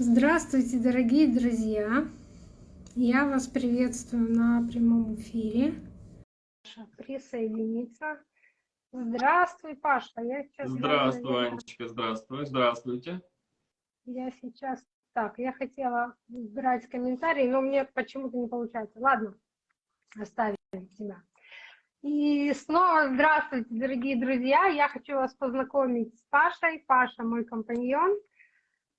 Здравствуйте, дорогие друзья! Я вас приветствую на прямом эфире. Присоединиться. Здравствуй, Паша. Я сейчас здравствуй, наверное... Анечка, здравствуй, здравствуйте. Я сейчас... Так, я хотела брать комментарии, но мне почему-то не получается. Ладно, оставим тебя. И снова здравствуйте, дорогие друзья. Я хочу вас познакомить с Пашей. Паша мой компаньон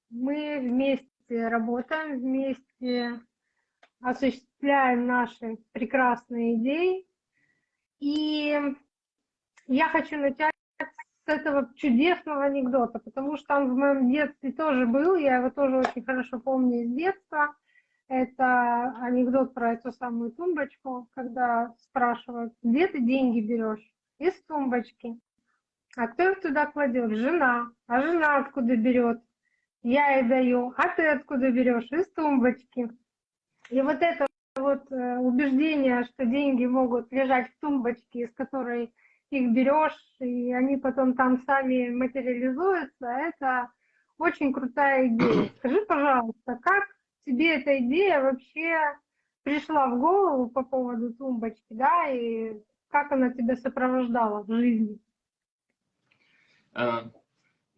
мы вместе работаем, вместе осуществляем наши прекрасные идеи. И я хочу начать с этого чудесного анекдота, потому что он в моем детстве тоже был, я его тоже очень хорошо помню из детства. Это анекдот про эту самую тумбочку, когда спрашивают, где ты деньги берешь? Из тумбочки. А кто их туда кладет? Жена. А жена откуда берет? Я ей даю, а ты откуда берешь? Из тумбочки. И вот это вот э, убеждение, что деньги могут лежать в тумбочке, из которой их берешь, и они потом там сами материализуются, это очень крутая идея. Скажи, пожалуйста, как тебе эта идея вообще пришла в голову по поводу тумбочки, да, и как она тебя сопровождала в жизни?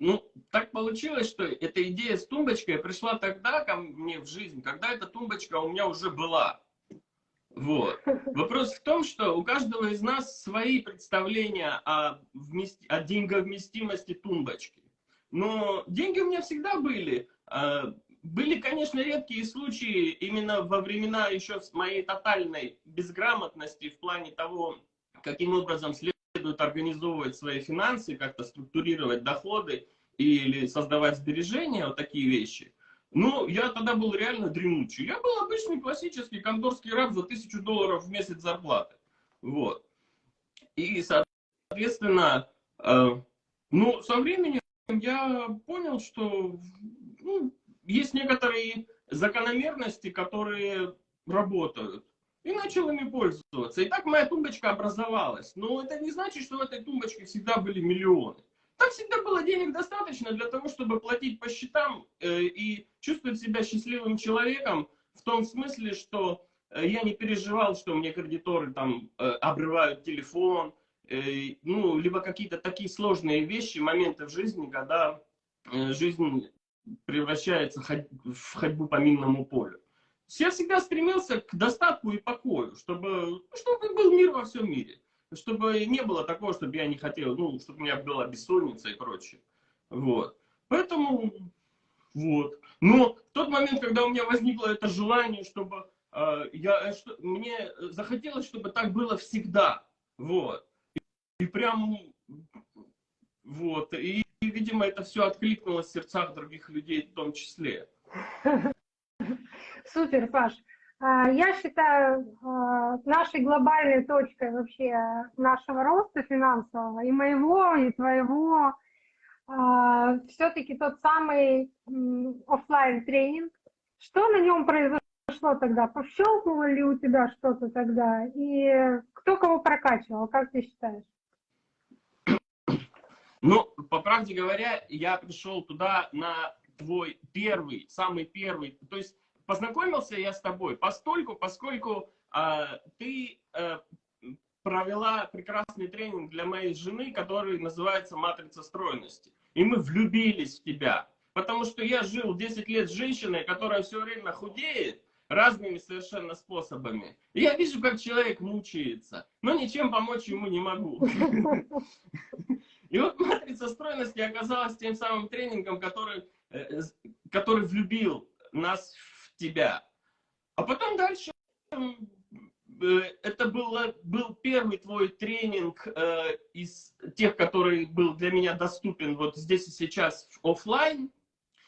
Ну, так получилось, что эта идея с тумбочкой пришла тогда ко мне в жизнь, когда эта тумбочка у меня уже была. Вот. Вопрос в том, что у каждого из нас свои представления о, вмести... о деньговместимости тумбочки. Но деньги у меня всегда были. А, были, конечно, редкие случаи именно во времена еще моей тотальной безграмотности в плане того, каким образом следует следует организовывать свои финансы, как-то структурировать доходы или создавать сбережения, вот такие вещи. Ну, я тогда был реально дремучий. Я был обычный классический конторский раб за тысячу долларов в месяц зарплаты. Вот. И, соответственно, э, ну, со временем я понял, что ну, есть некоторые закономерности, которые работают и начал ими пользоваться. И так моя тумбочка образовалась. Но это не значит, что в этой тумбочке всегда были миллионы. Так всегда было денег достаточно для того, чтобы платить по счетам э, и чувствовать себя счастливым человеком в том смысле, что э, я не переживал, что мне кредиторы там э, обрывают телефон, ну, либо какие-то такие сложные вещи, моменты в жизни, когда жизнь превращается в ходьбу по минному полю я всегда стремился к достатку и покою, чтобы, чтобы был мир во всем мире. Чтобы не было такого, чтобы я не хотел, ну, чтобы у меня была бессонница и прочее. Вот. Поэтому, вот. Но в тот момент, когда у меня возникло это желание, чтобы э, я, э, что, мне захотелось, чтобы так было всегда. Вот. И, и прям, вот. И, и, видимо, это все откликнулось в сердцах других людей в том числе. Супер, Паш. А, я считаю, а, нашей глобальной точкой вообще нашего роста финансового, и моего, и твоего, а, все-таки тот самый офлайн тренинг. Что на нем произошло тогда? Пощелкнуло ли у тебя что-то тогда? И кто кого прокачивал, как ты считаешь? Ну, по правде говоря, я пришел туда на твой первый, самый первый, то есть познакомился я с тобой постольку, поскольку э, ты э, провела прекрасный тренинг для моей жены, который называется «Матрица стройности». И мы влюбились в тебя, потому что я жил 10 лет с женщиной, которая все время худеет, разными совершенно способами. И я вижу, как человек мучается, но ничем помочь ему не могу. И вот матрица стройности оказалась тем самым тренингом, который, э, который влюбил нас тебя. А потом дальше э, это было, был первый твой тренинг э, из тех, который был для меня доступен вот здесь и сейчас офлайн.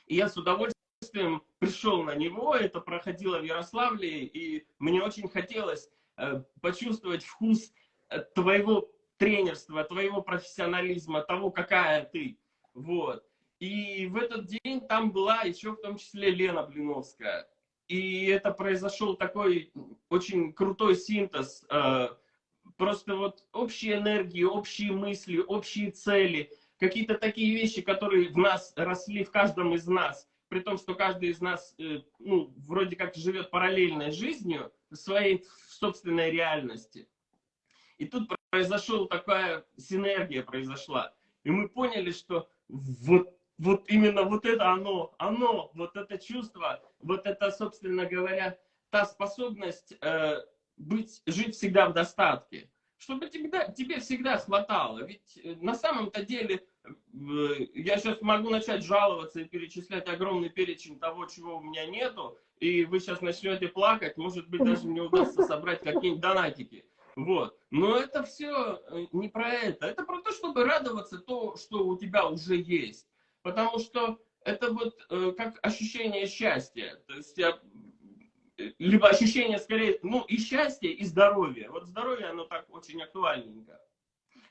И я с удовольствием пришел на него. Это проходило в Ярославле. И мне очень хотелось э, почувствовать вкус э, твоего тренерства, твоего профессионализма, того, какая ты. Вот. И в этот день там была еще в том числе Лена Блиновская. И это произошел такой очень крутой синтез. Э, просто вот общие энергии, общие мысли, общие цели, какие-то такие вещи, которые в нас росли, в каждом из нас, при том, что каждый из нас, э, ну, вроде как живет параллельной жизнью, своей собственной реальности. И тут произошла такая синергия произошла. И мы поняли, что вот, вот именно вот это оно, оно, вот это чувство, вот это, собственно говоря, та способность э, быть, жить всегда в достатке. Чтобы тебе, тебе всегда хватало. Ведь э, на самом-то деле я сейчас могу начать жаловаться и перечислять огромный перечень того, чего у меня нету, и вы сейчас начнете плакать, может быть, даже мне удастся собрать какие-нибудь донатики. Вот. Но это все э, не про это. Это про то, чтобы радоваться то, что у тебя уже есть. Потому что это вот э, как ощущение счастья. То есть я, э, либо ощущение скорее, ну и счастья, и здоровья. Вот здоровье, оно так очень актуальненько.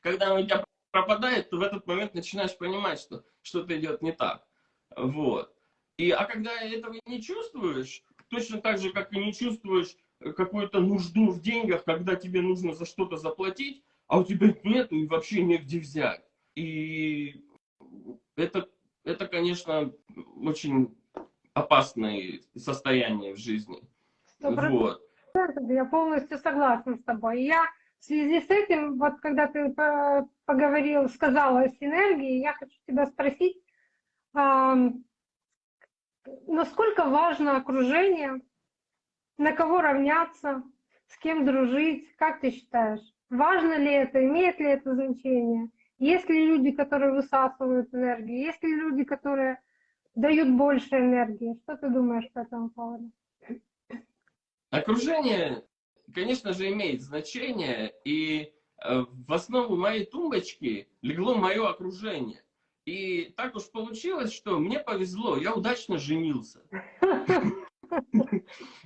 Когда оно у тебя пропадает, то в этот момент начинаешь понимать, что что-то идет не так. Вот. И, а когда этого не чувствуешь, точно так же, как и не чувствуешь какую-то нужду в деньгах, когда тебе нужно за что-то заплатить, а у тебя нет и вообще негде взять. И это, это, конечно, очень опасное состояние в жизни. Вот. Я полностью согласна с тобой. Я в связи с этим, вот когда ты поговорил, сказала о синергии, я хочу тебя спросить, насколько важно окружение на кого равняться, с кем дружить, как ты считаешь? Важно ли это, имеет ли это значение? Есть ли люди, которые высасывают энергию? Есть ли люди, которые дают больше энергии? Что ты думаешь по этому поводу? Окружение, конечно же, имеет значение, и э, в основу моей тумбочки легло мое окружение. И так уж получилось, что мне повезло, я удачно женился.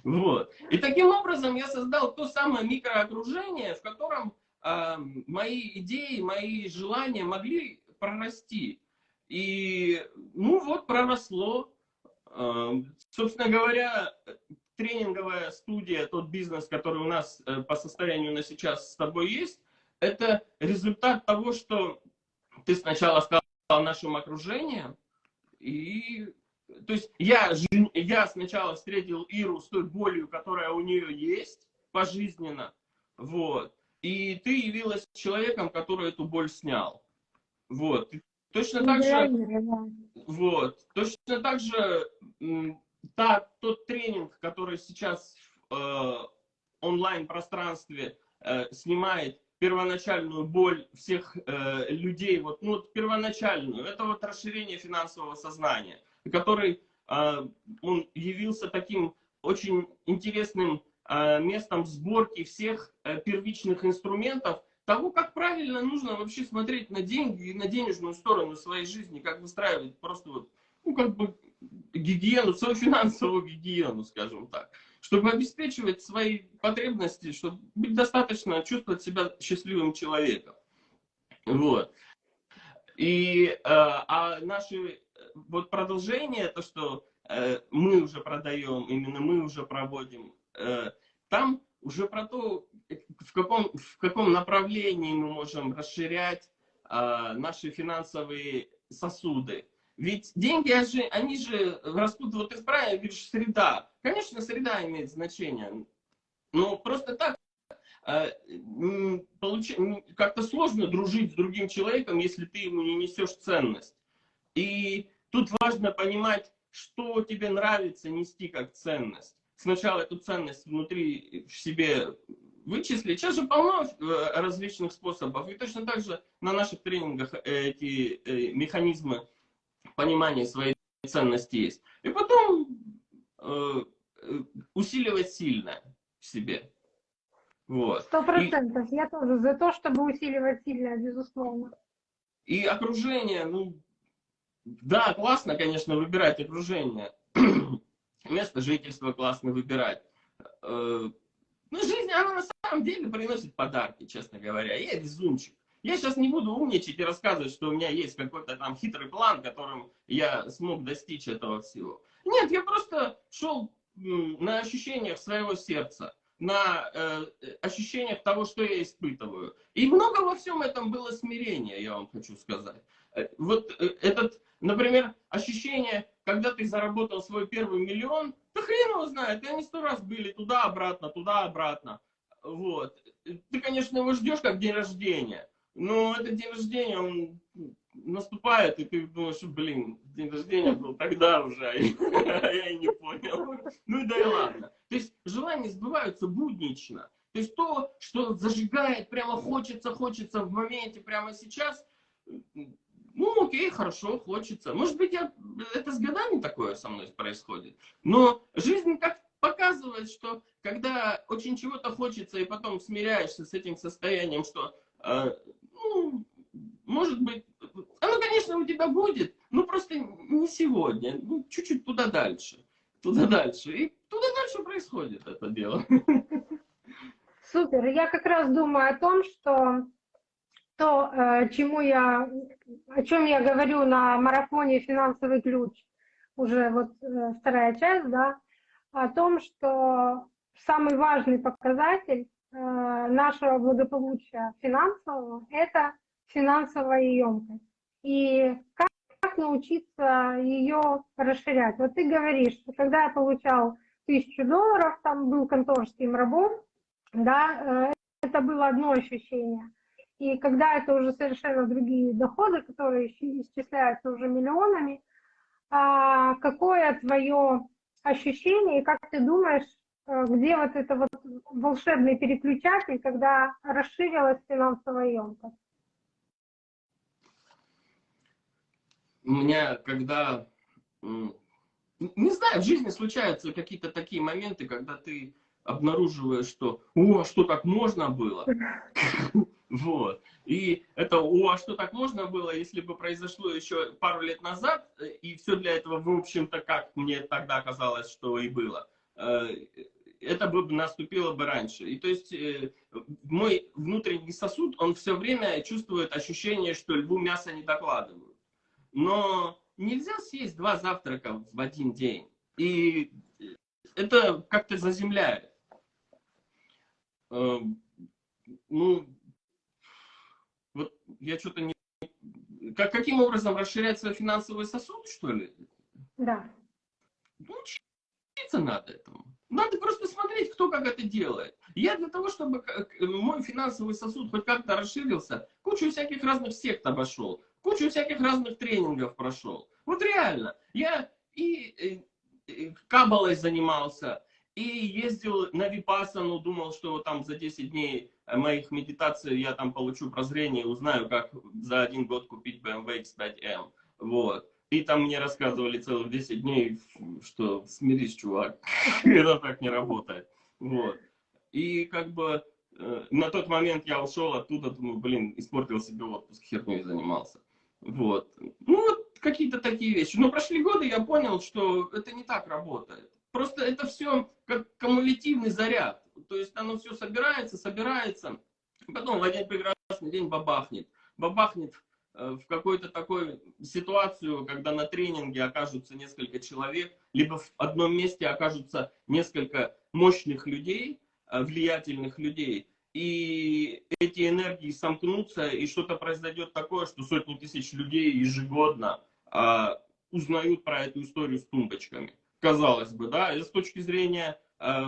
Вот. И таким образом я создал то самое микроокружение, в котором мои идеи, мои желания могли прорасти. И, ну вот, проросло. Собственно говоря, тренинговая студия, тот бизнес, который у нас э, по состоянию на сейчас с тобой есть, это результат того, что ты сначала стал нашим окружением, и то есть я, я сначала встретил Иру с той болью, которая у нее есть пожизненно, вот, и ты явилась человеком, который эту боль снял, вот. Точно так же, вот, точно так же та, тот тренинг, который сейчас в э, онлайн-пространстве э, снимает первоначальную боль всех э, людей, вот, ну, первоначальную, это вот расширение финансового сознания который а, он явился таким очень интересным местом сборки всех э, первичных инструментов, того, как правильно нужно вообще смотреть на деньги и на денежную сторону своей жизни, как выстраивать просто вот, ну, как бы гигиену, свою финансовую гигиену, скажем так, чтобы обеспечивать свои потребности, чтобы быть достаточно, чувствовать себя счастливым человеком. Вот. И, э, а наши вот продолжение, то, что э, мы уже продаем, именно мы уже проводим, э, там уже про то, в каком, в каком направлении мы можем расширять э, наши финансовые сосуды. Ведь деньги, они же растут, вот ты правильно говоришь, среда. Конечно, среда имеет значение. Но просто так э, как-то сложно дружить с другим человеком, если ты ему не несешь ценность. И Тут важно понимать, что тебе нравится нести как ценность. Сначала эту ценность внутри в себе вычислить. Сейчас же полно э, различных способов. И точно так же на наших тренингах эти э, механизмы понимания своей ценности есть. И потом э, усиливать сильно в себе. Сто процентов. Я тоже за то, чтобы усиливать сильно, безусловно. И окружение, ну, да, классно, конечно, выбирать окружение. Место жительства классно выбирать. Э, ну, жизнь, она на самом деле приносит подарки, честно говоря. Я везунчик. Я сейчас не буду умничать и рассказывать, что у меня есть какой-то там хитрый план, которым я смог достичь этого всего. Нет, я просто шел на ощущениях своего сердца, на э, ощущениях того, что я испытываю. И много во всем этом было смирения, я вам хочу сказать. Э, вот э, этот Например, ощущение, когда ты заработал свой первый миллион, да хрен его знает, и они сто раз были туда-обратно, туда-обратно. Вот. Ты, конечно, его ждешь как день рождения, но этот день рождения, он наступает, и ты думаешь, блин, день рождения был тогда уже, а я и не понял. Ну и да и ладно. То есть желания сбываются буднично. То есть то, что зажигает, прямо хочется, хочется в моменте, прямо сейчас, ну окей, хорошо, хочется. Может быть, я, это с годами такое со мной происходит. Но жизнь как показывает, что когда очень чего-то хочется, и потом смиряешься с этим состоянием, что, э, ну, может быть, оно, конечно, у тебя будет, но просто не сегодня, ну, чуть-чуть туда дальше, туда дальше. И туда дальше происходит это дело. Супер. Я как раз думаю о том, что то, э, чему я, о чем я говорю на марафоне «Финансовый ключ», уже вот э, вторая часть, да, о том, что самый важный показатель э, нашего благополучия финансового – это финансовая емкость. И как, как научиться ее расширять? Вот ты говоришь, что когда я получал тысячу долларов, там был конторским рабом, да, это было одно ощущение. И когда это уже совершенно другие доходы, которые исчисляются уже миллионами, а какое твое ощущение, и как ты думаешь, э, где вот это вот волшебный переключатель, когда расширилась финансовая емкость? У меня, когда, не знаю, в жизни случаются какие-то такие моменты, когда ты обнаруживаешь, что «О, а что так можно было?» Вот. И это «О, а что так можно было?» Если бы произошло еще пару лет назад, э, и все для этого, в общем-то, как мне тогда казалось, что и было, э, это бы наступило бы раньше. И то есть э, мой внутренний сосуд, он все время чувствует ощущение, что льву мясо не докладывают. Но нельзя съесть два завтрака в один день. И это как-то заземляет. Эм, ну, я что-то не... Как, каким образом расширять свой финансовый сосуд, что ли? Да. Ну, учиться надо этому. Надо просто смотреть, кто как это делает. Я для того, чтобы мой финансовый сосуд хоть как-то расширился, кучу всяких разных сект обошел, кучу всяких разных тренингов прошел. Вот реально. Я и, и, и кабалой занимался, и ездил на Випасану, думал, что там за 10 дней моих медитаций я там получу прозрение, узнаю, как за один год купить BMW X5M. Вот. И там мне рассказывали целых 10 дней, что смирись, чувак, это так не работает. Вот. И как бы э, на тот момент я ушел оттуда, думаю, блин, испортил себе отпуск, херней занимался. Вот. Ну вот какие-то такие вещи. Но прошли годы, я понял, что это не так работает. Просто это все как кумулятивный заряд. То есть оно все собирается, собирается, потом в один прекрасный день бабахнет. Бабахнет э, в какую-то такую ситуацию, когда на тренинге окажутся несколько человек, либо в одном месте окажутся несколько мощных людей, э, влиятельных людей, и эти энергии сомкнутся, и что-то произойдет такое, что сотни тысяч людей ежегодно а, узнают про эту историю с тумбочками казалось бы, да, и с точки зрения, э,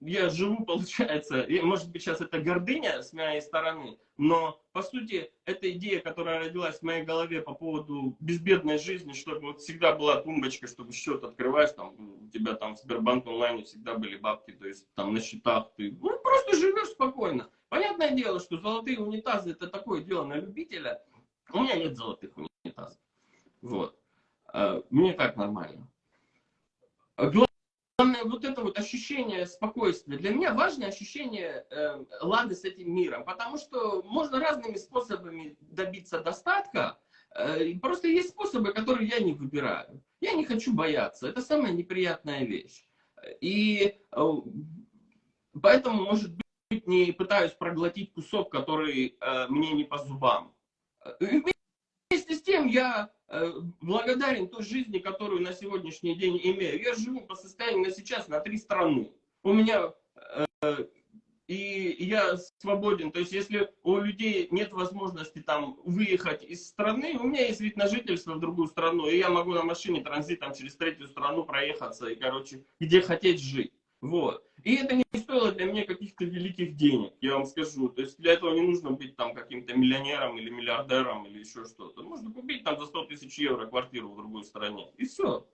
я живу, получается, может быть, сейчас это гордыня с моей стороны, но, по сути, эта идея, которая родилась в моей голове по поводу безбедной жизни, чтобы вот всегда была тумбочка, чтобы счет открываешь, там, у тебя там в Сбербанк онлайне всегда были бабки, то есть там на счетах ты ну, просто живешь спокойно. Понятное дело, что золотые унитазы это такое дело на любителя. У меня нет золотых унитазов. Вот. Э, мне так нормально. Главное вот это вот ощущение спокойствия. Для меня важное ощущение э, лады с этим миром, потому что можно разными способами добиться достатка. Э, просто есть способы, которые я не выбираю. Я не хочу бояться. Это самая неприятная вещь. И э, поэтому, может быть, не пытаюсь проглотить кусок, который э, мне не по зубам. И вместе с тем я Э, благодарен той жизни, которую на сегодняшний день имею. Я живу по состоянию на сейчас на три страны. У меня э, и я свободен. То есть, если у людей нет возможности там выехать из страны, у меня есть вид на жительство в другую страну, и я могу на машине транзитом через третью страну проехаться и, короче, где хотеть жить. Вот. И это не стоило для меня каких-то великих денег, я вам скажу. То есть для этого не нужно быть там каким-то миллионером или миллиардером или еще что-то. Можно купить там за 100 тысяч евро квартиру в другой стране. И все.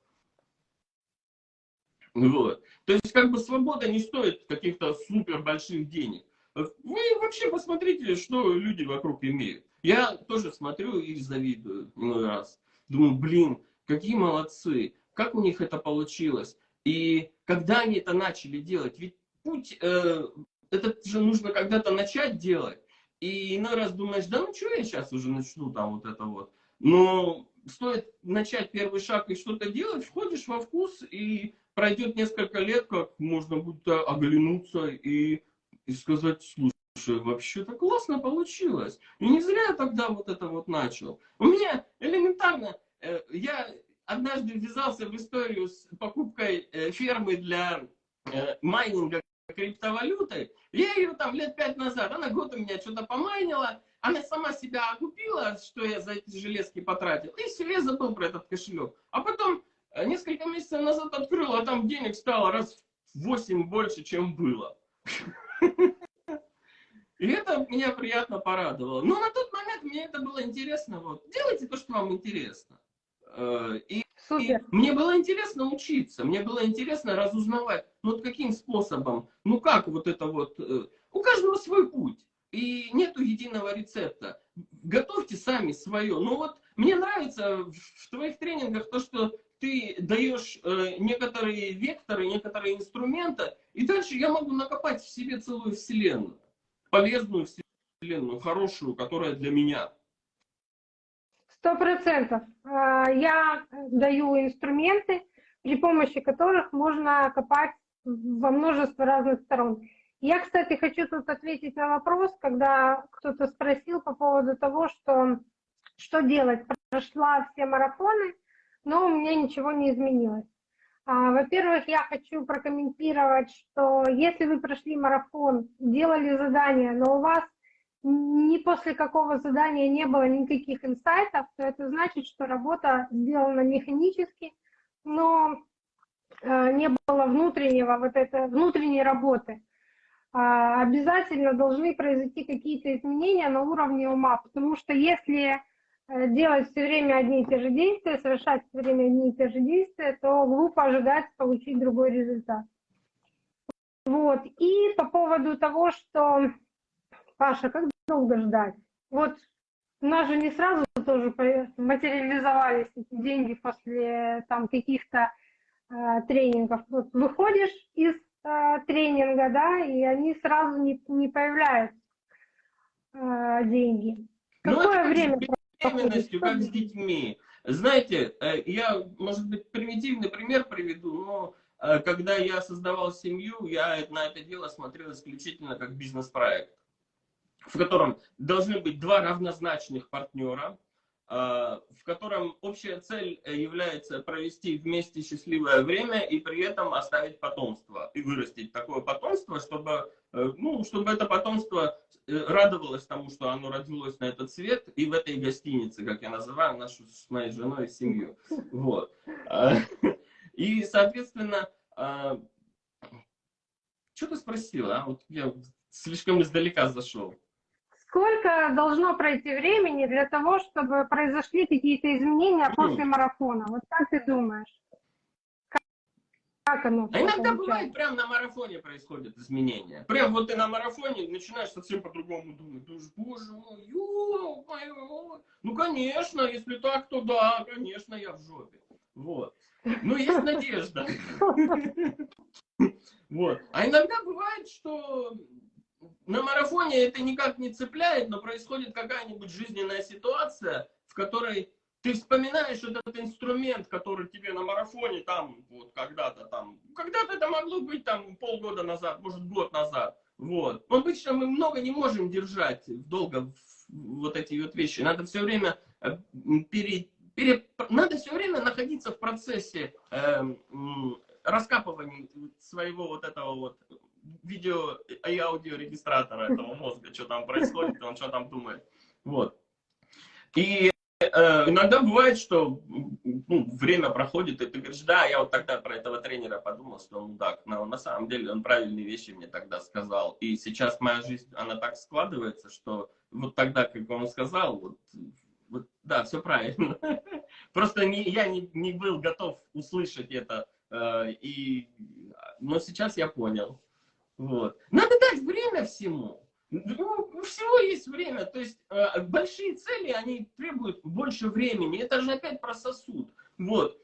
Вот. То есть как бы свобода не стоит каких-то супер больших денег. Вы вообще посмотрите, что люди вокруг имеют. Я тоже смотрю и завидую иной раз. Думаю, блин, какие молодцы, как у них это получилось. И когда они это начали делать, ведь путь, э, это же нужно когда-то начать делать. И иной раз думаешь, да ну что я сейчас уже начну там вот это вот. Но стоит начать первый шаг и что-то делать, входишь во вкус и пройдет несколько лет, как можно будет оглянуться и, и сказать, слушай, вообще-то классно получилось. И не зря я тогда вот это вот начал. У меня элементарно, э, я однажды ввязался в историю с покупкой э, фермы для э, майнинга криптовалюты. Я ее там лет пять назад, она год у меня что-то помайнила, она сама себя окупила, что я за эти железки потратил, и все, я забыл про этот кошелек. А потом а несколько месяцев назад открыл, а там денег стало раз в 8 больше, чем было. И это меня приятно порадовало. Но на тот момент мне это было интересно. Вот. Делайте то, что вам интересно. Э, и, и мне было интересно учиться, мне было интересно разузнавать, ну вот каким способом, ну как вот это вот, э, у каждого свой путь. И нету единого рецепта. Готовьте сами свое. Ну вот мне нравится в твоих тренингах то, что ты даешь э, некоторые векторы, некоторые инструменты, и дальше я могу накопать в себе целую вселенную. Полезную вселенную, хорошую, которая для меня. Сто процентов. А, я даю инструменты, при помощи которых можно копать во множество разных сторон. Я, кстати, хочу тут ответить на вопрос, когда кто-то спросил по поводу того, что, что делать. Прошла все марафоны, но у меня ничего не изменилось. А, во-первых, я хочу прокомментировать, что если вы прошли марафон, делали задание, но у вас ни после какого задания не было никаких инсайтов, то это значит, что работа сделана механически, но э, не было внутреннего вот это, внутренней работы. А, обязательно должны произойти какие-то изменения на уровне ума, потому что если Э, делать все время одни и те же действия, совершать все время одни и те же действия, то глупо ожидать получить другой результат. Вот. И по поводу того, что, Паша, как долго ждать? Вот у нас же не сразу тоже материализовались эти деньги после там каких-то э, тренингов. Вот выходишь из э, тренинга, да, и они сразу не, не появляются э, деньги. Ну, Какое время? беременностью, как с детьми. Знаете, э, я, может быть, примитивный пример приведу, но э, когда я создавал семью, я на это дело смотрел исключительно как бизнес-проект, в котором должны быть два равнозначных партнера, э, в котором общая цель является провести вместе счастливое время и при этом оставить потомство и вырастить такое потомство, чтобы, ну, чтобы это потомство Э, радовалась тому, что оно родилось на этот свет, и в этой гостинице, как я называю, нашу с моей женой семью. Вот. И, соответственно, что ты спросила? А? Вот я слишком издалека зашел. Сколько должно пройти времени для того, чтобы произошли какие-то изменения после марафона? Вот как ты думаешь? Как оно? А иногда получается? бывает, прям на марафоне происходят изменения. Прям вот ты на марафоне начинаешь совсем по-другому думать. Думаешь, боже мой, ё моё. Ну, конечно, если так, то да, конечно, я в жопе. Вот. Ну, есть надежда. Вот. А иногда бывает, что на марафоне это никак не цепляет, но происходит какая-нибудь жизненная ситуация, в которой ты вспоминаешь этот инструмент, который тебе на марафоне там, вот когда-то там, когда-то это могло быть там полгода назад, может год назад, вот. Обычно мы много не можем держать долго вот эти вот вещи. Надо все время э, пере, пере, надо все время находиться в процессе э, раскапывания своего вот этого вот видео и аудиорегистратора этого мозга, что там происходит, он что там думает. Вот. И э, иногда бывает, что ну, время проходит, и ты говоришь, да, я вот тогда про этого тренера подумал, что он мудак. Но на самом деле он правильные вещи мне тогда сказал. И сейчас моя жизнь, она так складывается, что вот тогда, как он сказал, вот, вот да, все правильно. Просто не, я не, не был готов услышать это. Э, и, но сейчас я понял. Вот. Надо дать время всему. Ну, у всего есть время. То есть э, большие цели, они требуют больше времени. Это же опять про сосуд. Вот.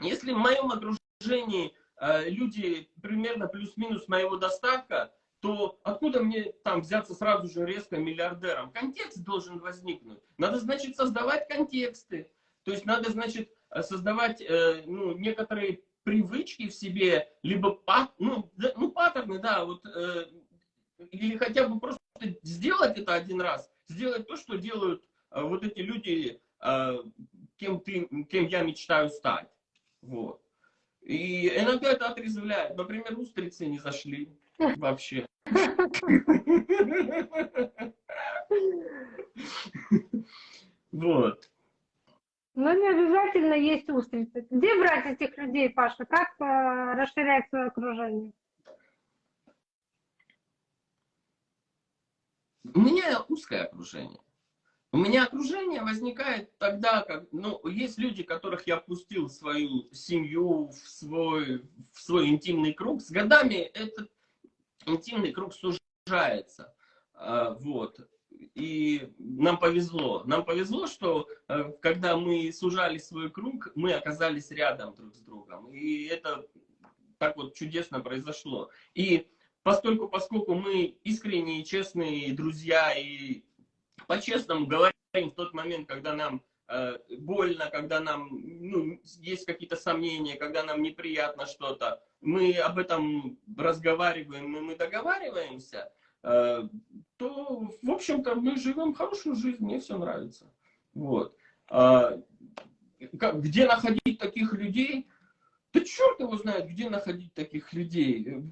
Если в моем окружении э, люди примерно плюс-минус моего достатка, то откуда мне там взяться сразу же резко миллиардером? Контекст должен возникнуть. Надо, значит, создавать контексты. То есть надо, значит, создавать э, ну, некоторые привычки в себе, либо ну, ну, паттерны, да, вот, э, или хотя бы просто сделать это один раз, сделать то, что делают э, вот эти люди, э, кем, ты, кем я мечтаю стать. Вот. И иногда это отрезвляет. Например, устрицы не зашли вообще. Вот. Но не обязательно есть устрицы. Где брать этих людей, Паша? Как э, расширять свое окружение? У меня узкое окружение. У меня окружение возникает тогда, как, ну, есть люди, которых я впустил в свою семью, в свой, в свой интимный круг. С годами этот интимный круг сужается. А, вот. И нам повезло. Нам повезло, что э, когда мы сужали свой круг, мы оказались рядом друг с другом. И это так вот чудесно произошло. И поскольку, поскольку мы искренние, честные друзья и по-честному говорим в тот момент, когда нам э, больно, когда нам ну, есть какие-то сомнения, когда нам неприятно что-то, мы об этом разговариваем, мы договариваемся, э, то, в общем-то, мы живем хорошую жизнь, мне все нравится. Вот. А, где находить таких людей? Да черт его знает, где находить таких людей.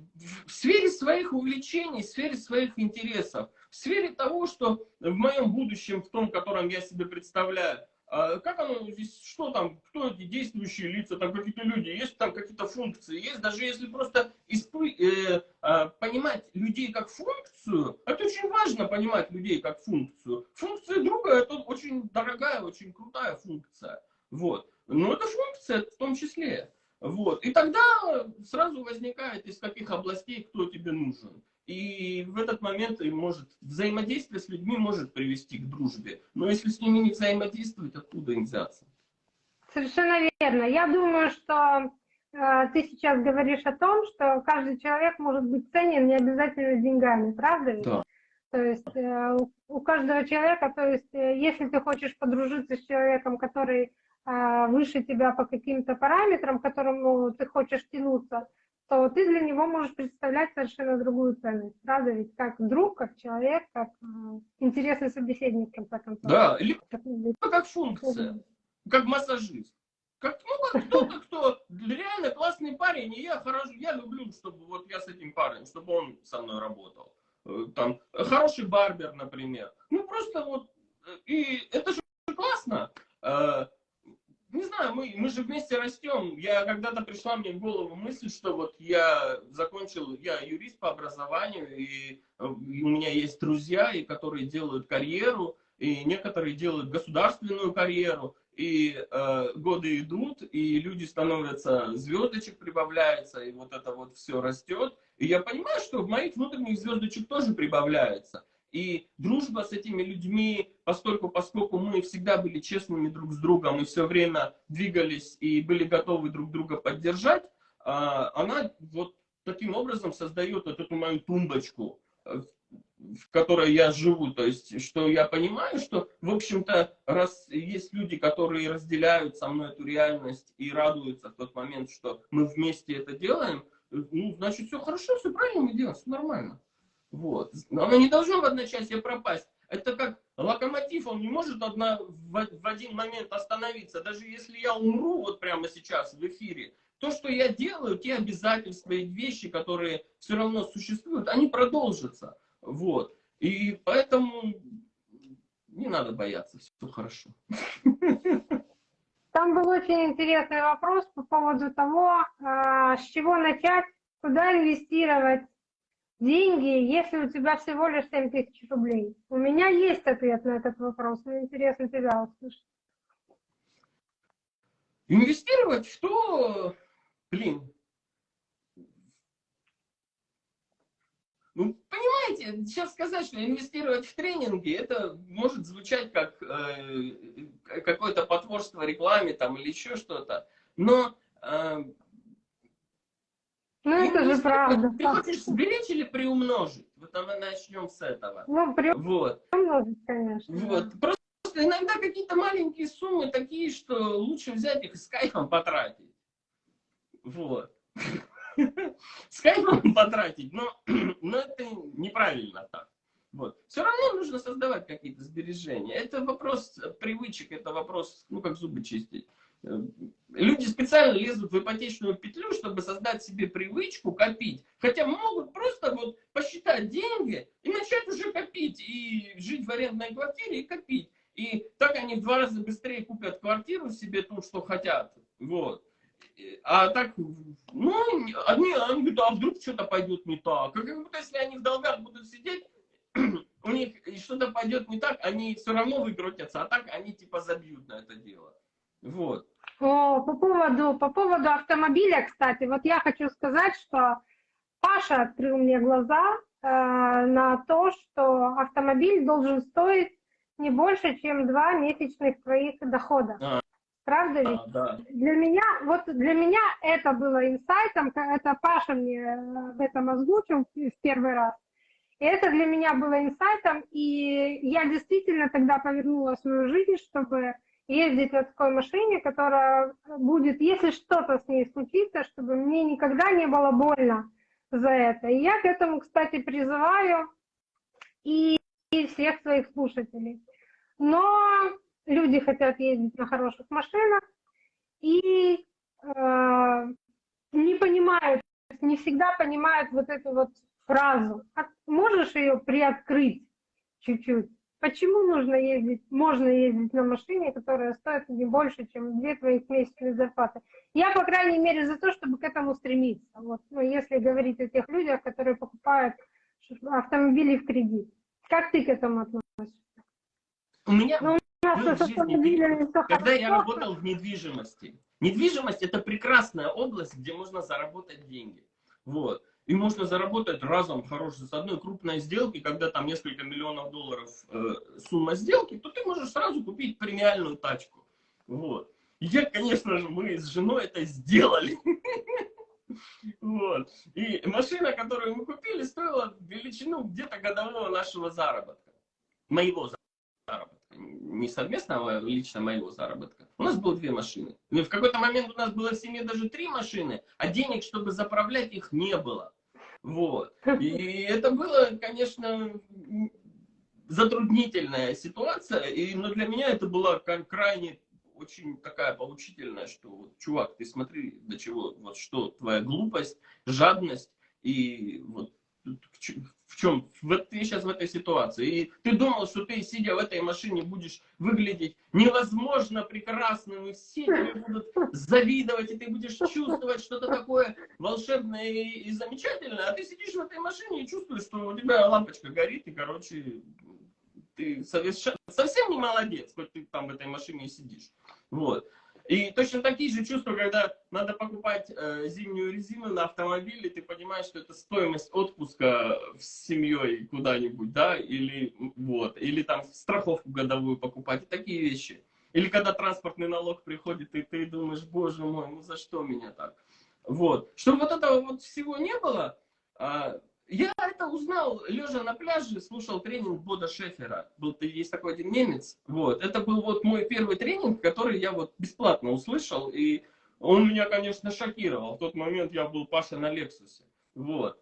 В сфере своих увлечений, в сфере своих интересов, в сфере того, что в моем будущем, в том, котором я себе представляю, как оно здесь, что там, кто эти действующие лица, там какие-то люди, есть там какие-то функции, есть, даже если просто испы, э, э, понимать людей как функцию, это очень важно понимать людей как функцию. Функция друга это очень дорогая, очень крутая функция, вот. Но это функция в том числе. Вот. И тогда сразу возникает, из каких областей кто тебе нужен. И в этот момент может, взаимодействие с людьми может привести к дружбе. Но если с ними не взаимодействовать, откуда им взяться? Совершенно верно. Я думаю, что э, ты сейчас говоришь о том, что каждый человек может быть ценен не обязательно деньгами, правда? Да. То есть э, у, каждого человека, то есть э, если ты хочешь подружиться с человеком, который а, выше тебя по каким-то параметрам, к которому ты хочешь тянуться, то ты для него можешь представлять совершенно другую ценность. Правда ведь? Как друг, как человек, как э, интересный собеседник, в конце концов. Да, или как, как функция, как массажист. Как, ну, как кто-то, кто реально классный парень, и я хорошо, я люблю, чтобы вот я с этим парнем, чтобы он со мной работал. Э, там, хороший барбер, например. Ну, просто вот, э, и это же классно не знаю, мы, мы же вместе растем. Я когда-то пришла мне в голову мысль, что вот я закончил, я юрист по образованию, и, у меня есть друзья, и которые делают карьеру, и некоторые делают государственную карьеру, и э, годы идут, и люди становятся, звездочек прибавляется, и вот это вот все растет. И я понимаю, что в моих внутренних звездочек тоже прибавляется. И дружба с этими людьми, поскольку, поскольку мы всегда были честными друг с другом и все время двигались и были готовы друг друга поддержать, а, она вот таким образом создает вот эту мою тумбочку, э, в которой я живу. То есть, что я понимаю, что, в общем-то, раз есть люди, которые разделяют со мной эту реальность и радуются в тот момент, что мы вместе это делаем, э, ну, значит, все хорошо, все правильно мы делаем, все нормально. Вот. Оно не должно в одночасье пропасть. Это как локомотив, он не может одна, в, в один момент остановиться. Даже если я умру вот прямо сейчас в эфире, то, что я делаю, те обязательства и вещи, которые все равно существуют, они продолжатся. Вот. И поэтому не надо бояться, все хорошо. Там был очень интересный вопрос по поводу того, а, с чего начать, куда инвестировать деньги, если у тебя всего лишь 7 тысяч рублей. У меня есть ответ на этот вопрос, мне интересно тебя услышать. Инвестировать в то, блин, Ну, понимаете, сейчас сказать, что инвестировать в тренинги, это может звучать как э, какое-то потворство рекламе там или еще что-то. Но... Э, ну, это же правда. Ты хочешь сберечь или приумножить? Вот мы начнем с этого. Ну, приумножить, вот. конечно. Вот. Просто иногда какие-то маленькие суммы такие, что лучше взять их и с кайфом потратить. Вот. с кайфом потратить, но, но это неправильно так. Вот. Все равно нужно создавать какие-то сбережения. Это вопрос привычек, это вопрос, ну, как зубы чистить. Э, люди специально лезут в ипотечную петлю, чтобы создать себе привычку копить. Хотя могут просто вот посчитать деньги и начать уже копить. И жить в арендной квартире и копить. И так они в два раза быстрее купят квартиру себе ту, что хотят. Вот. А так, ну, они, они говорят, а вдруг что-то пойдет не так. Как будто если они в долгах будут сидеть, у них что-то пойдет не так, они все равно выкрутятся, а так они типа забьют на это дело. Вот. О, по поводу, по поводу автомобиля, кстати, вот я хочу сказать, что Паша открыл мне глаза э, на то, что автомобиль должен стоить не больше, чем два месячных твоих дохода. А, Правда ведь? Да, да. Для меня, вот для меня это было инсайтом, это Паша мне э, об этом озвучил в первый раз. И это для меня было инсайтом, и я действительно тогда повернула свою жизнь, чтобы ездить на такой машине, которая будет, если что-то с ней случится, чтобы мне никогда не было больно за это. И я к этому, кстати, призываю и, и всех своих слушателей. Но люди хотят ездить на хороших машинах и э, не понимают, не всегда понимают вот эту вот фразу. А можешь ее приоткрыть чуть-чуть? Почему нужно ездить, можно ездить на машине, которая стоит не больше, чем две твоих месячные зарплаты? Я, по крайней мере, за то, чтобы к этому стремиться. Вот, ну, если говорить о тех людях, которые покупают автомобили в кредит. Как ты к этому относишься? У меня, ну, был в жизни, когда я работал в недвижимости. Недвижимость это прекрасная область, где можно заработать деньги. Вот. И можно заработать разом хорошо с одной крупной сделки, когда там несколько миллионов долларов э, сумма сделки, то ты можешь сразу купить премиальную тачку. Вот. Я, конечно же, мы с женой это сделали. Вот. И машина, которую мы купили, стоила величину где-то годового нашего заработка. Моего заработка не совместного, а лично моего заработка. У нас было две машины. И в какой-то момент у нас было в семье даже три машины, а денег, чтобы заправлять их, не было. Вот. И это было, конечно, затруднительная ситуация, и, но для меня это была крайне очень такая поучительная, что вот, чувак, ты смотри, до чего, вот что твоя глупость, жадность и вот в чем? Вот ты сейчас в этой ситуации. И ты думал, что ты, сидя в этой машине, будешь выглядеть невозможно прекрасным, и все тебе будут завидовать, и ты будешь чувствовать что-то такое волшебное и замечательное, а ты сидишь в этой машине и чувствуешь, что у тебя лампочка горит, и, короче, ты совсем не молодец, хоть ты там в этой машине сидишь. Вот. И точно такие же чувства, когда надо покупать э, зимнюю резину на автомобиле, ты понимаешь, что это стоимость отпуска с семьей куда-нибудь, да, или вот, или там страховку годовую покупать, такие вещи. Или когда транспортный налог приходит, и ты думаешь, боже мой, ну за что меня так? Вот. Чтобы вот этого вот всего не было, э, я это узнал, лежа на пляже, слушал тренинг Бода Шефера. Был, есть такой один немец. Вот. Это был вот мой первый тренинг, который я вот бесплатно услышал. И он меня, конечно, шокировал. В тот момент я был Паша на Лексусе. Вот.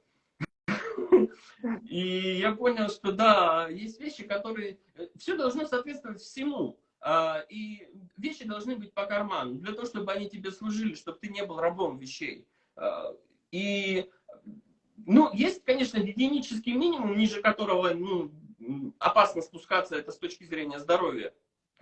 И я понял, что да, есть вещи, которые... Все должно соответствовать всему. а, и вещи должны быть по карману, для того, чтобы они тебе служили, чтобы ты не был рабом вещей. А, и, ну, есть, конечно, гигиенический минимум, ниже которого, ну, опасно спускаться, это с точки зрения здоровья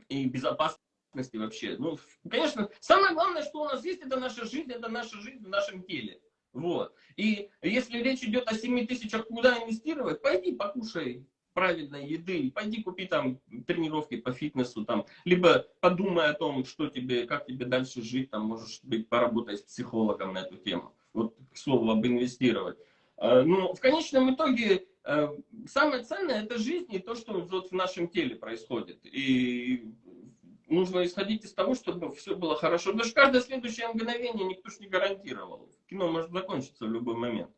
и безопасности вообще. Ну, конечно, самое главное, что у нас есть, это наша жизнь, это наша жизнь в нашем теле. Вот. И если речь идет о 7 тысячах, куда инвестировать, пойди покушай правильной еды, пойди купи там тренировки по фитнесу, там, либо подумай о том, что тебе, как тебе дальше жить, там, можешь быть, поработать с психологом на эту тему. Вот, к слову, об инвестировать. А, ну, в конечном итоге, э, самое ценное это жизнь и то, что вот в нашем теле происходит. И нужно исходить из того, чтобы все было хорошо. Даже каждое следующее мгновение никто ж не гарантировал. Кино может закончиться в любой момент.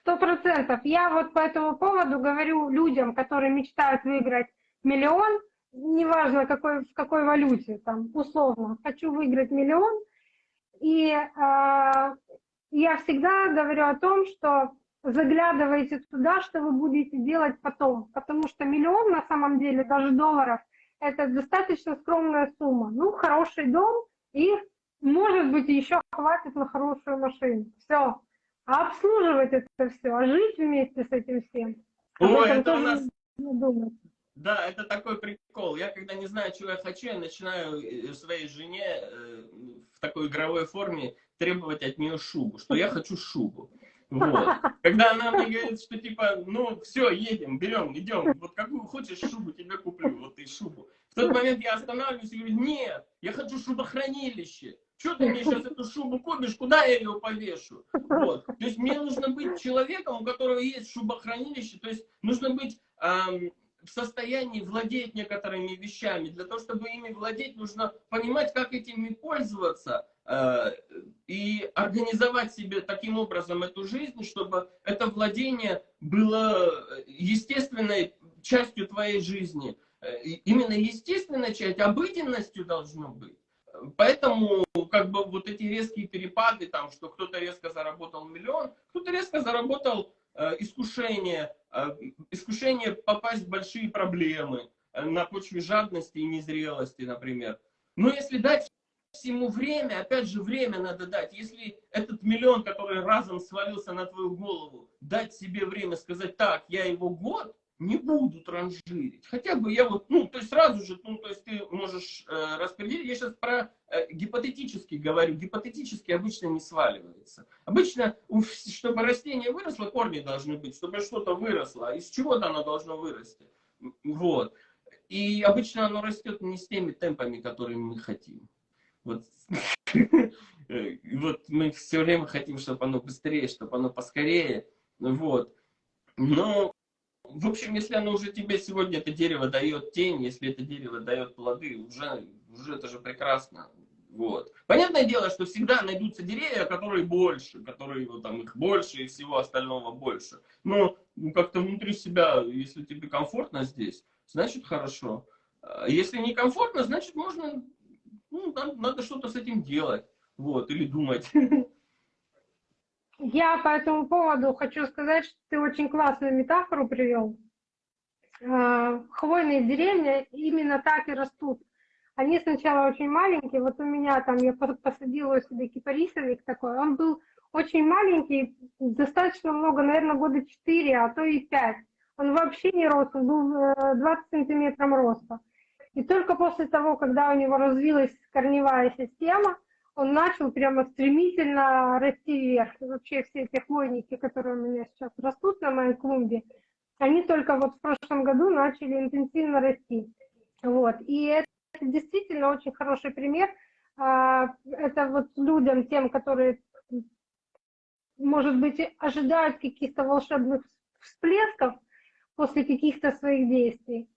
Сто процентов. Я вот по этому поводу говорю людям, которые мечтают выиграть миллион, неважно какой, в какой валюте, там, условно, хочу выиграть миллион, и э, я всегда говорю о том, что заглядывайте туда, что вы будете делать потом, потому что миллион на самом деле, даже долларов, это достаточно скромная сумма. Ну, хороший дом и, может быть, еще хватит на хорошую машину. Все, а обслуживать это все, а жить вместе с этим всем. Ой, это у нас... Думать. Да, это такой прикол. Я когда не знаю, чего я хочу, я начинаю э, своей жене э, в такой игровой форме требовать от нее шубу, что я хочу шубу. Вот. Когда она мне говорит, что типа, ну все, едем, берем, идем, вот какую хочешь шубу тебе куплю, вот и шубу. В тот момент я останавливаюсь и говорю, нет, я хочу шубохранилище. Что ты мне сейчас эту шубу купишь, куда я ее повешу? Вот. То есть мне нужно быть человеком, у которого есть шубохранилище, то есть нужно быть эм, в состоянии владеть некоторыми вещами. Для того, чтобы ими владеть, нужно понимать, как этими пользоваться и организовать себе таким образом эту жизнь, чтобы это владение было естественной частью твоей жизни. Э, именно естественная часть, обыденностью должно быть. Поэтому как бы вот эти резкие перепады, там, что кто-то резко заработал миллион, кто-то резко заработал э, искушение, э, искушение попасть в большие проблемы э, на почве жадности и незрелости, например. Но если дать всему время, опять же время надо дать. Если этот миллион, который разом свалился на твою голову, дать себе время сказать, так, я его год, не буду транжирить. Хотя бы я вот, ну, то есть сразу же, ну, то есть ты можешь э, распределить. Я сейчас про э, гипотетически говорю. Гипотетически обычно не сваливается. Обычно, чтобы растение выросло, корни должны быть, чтобы что-то выросло. Из чего-то оно должно вырасти. Вот. И обычно оно растет не с теми темпами, которые мы хотим. Вот, вот мы все время хотим, чтобы оно быстрее, чтобы оно поскорее. Вот. Но в общем, если оно уже тебе сегодня, это дерево дает тень, если это дерево дает плоды, уже, уже это же прекрасно. Вот. Понятное дело, что всегда найдутся деревья, которые больше, которые вот, там, их больше и всего остального больше. Но ну, как-то внутри себя, если тебе комфортно здесь, значит хорошо. А если некомфортно, значит можно, ну, надо, надо что-то с этим делать. Вот, или думать. Я по этому поводу хочу сказать, что ты очень классную метафору привел. А, хвойные деревья именно так и растут. Они сначала очень маленькие. Вот у меня там, я посадила себе кипарисовик такой. Он был очень маленький, достаточно много, наверное, года 4, а то и 5. Он вообще не рос, он был 20 э, сантиметров роста. И только после того, когда у него развилась корневая система, он начал прямо стремительно расти вверх. Вообще все эти хвойники, которые у меня сейчас растут на моей клумбе, они только вот в прошлом году начали интенсивно расти. Вот. И это действительно очень хороший пример. А, это вот людям, тем, которые, может быть, ожидают каких-то волшебных всплесков после каких-то своих действий.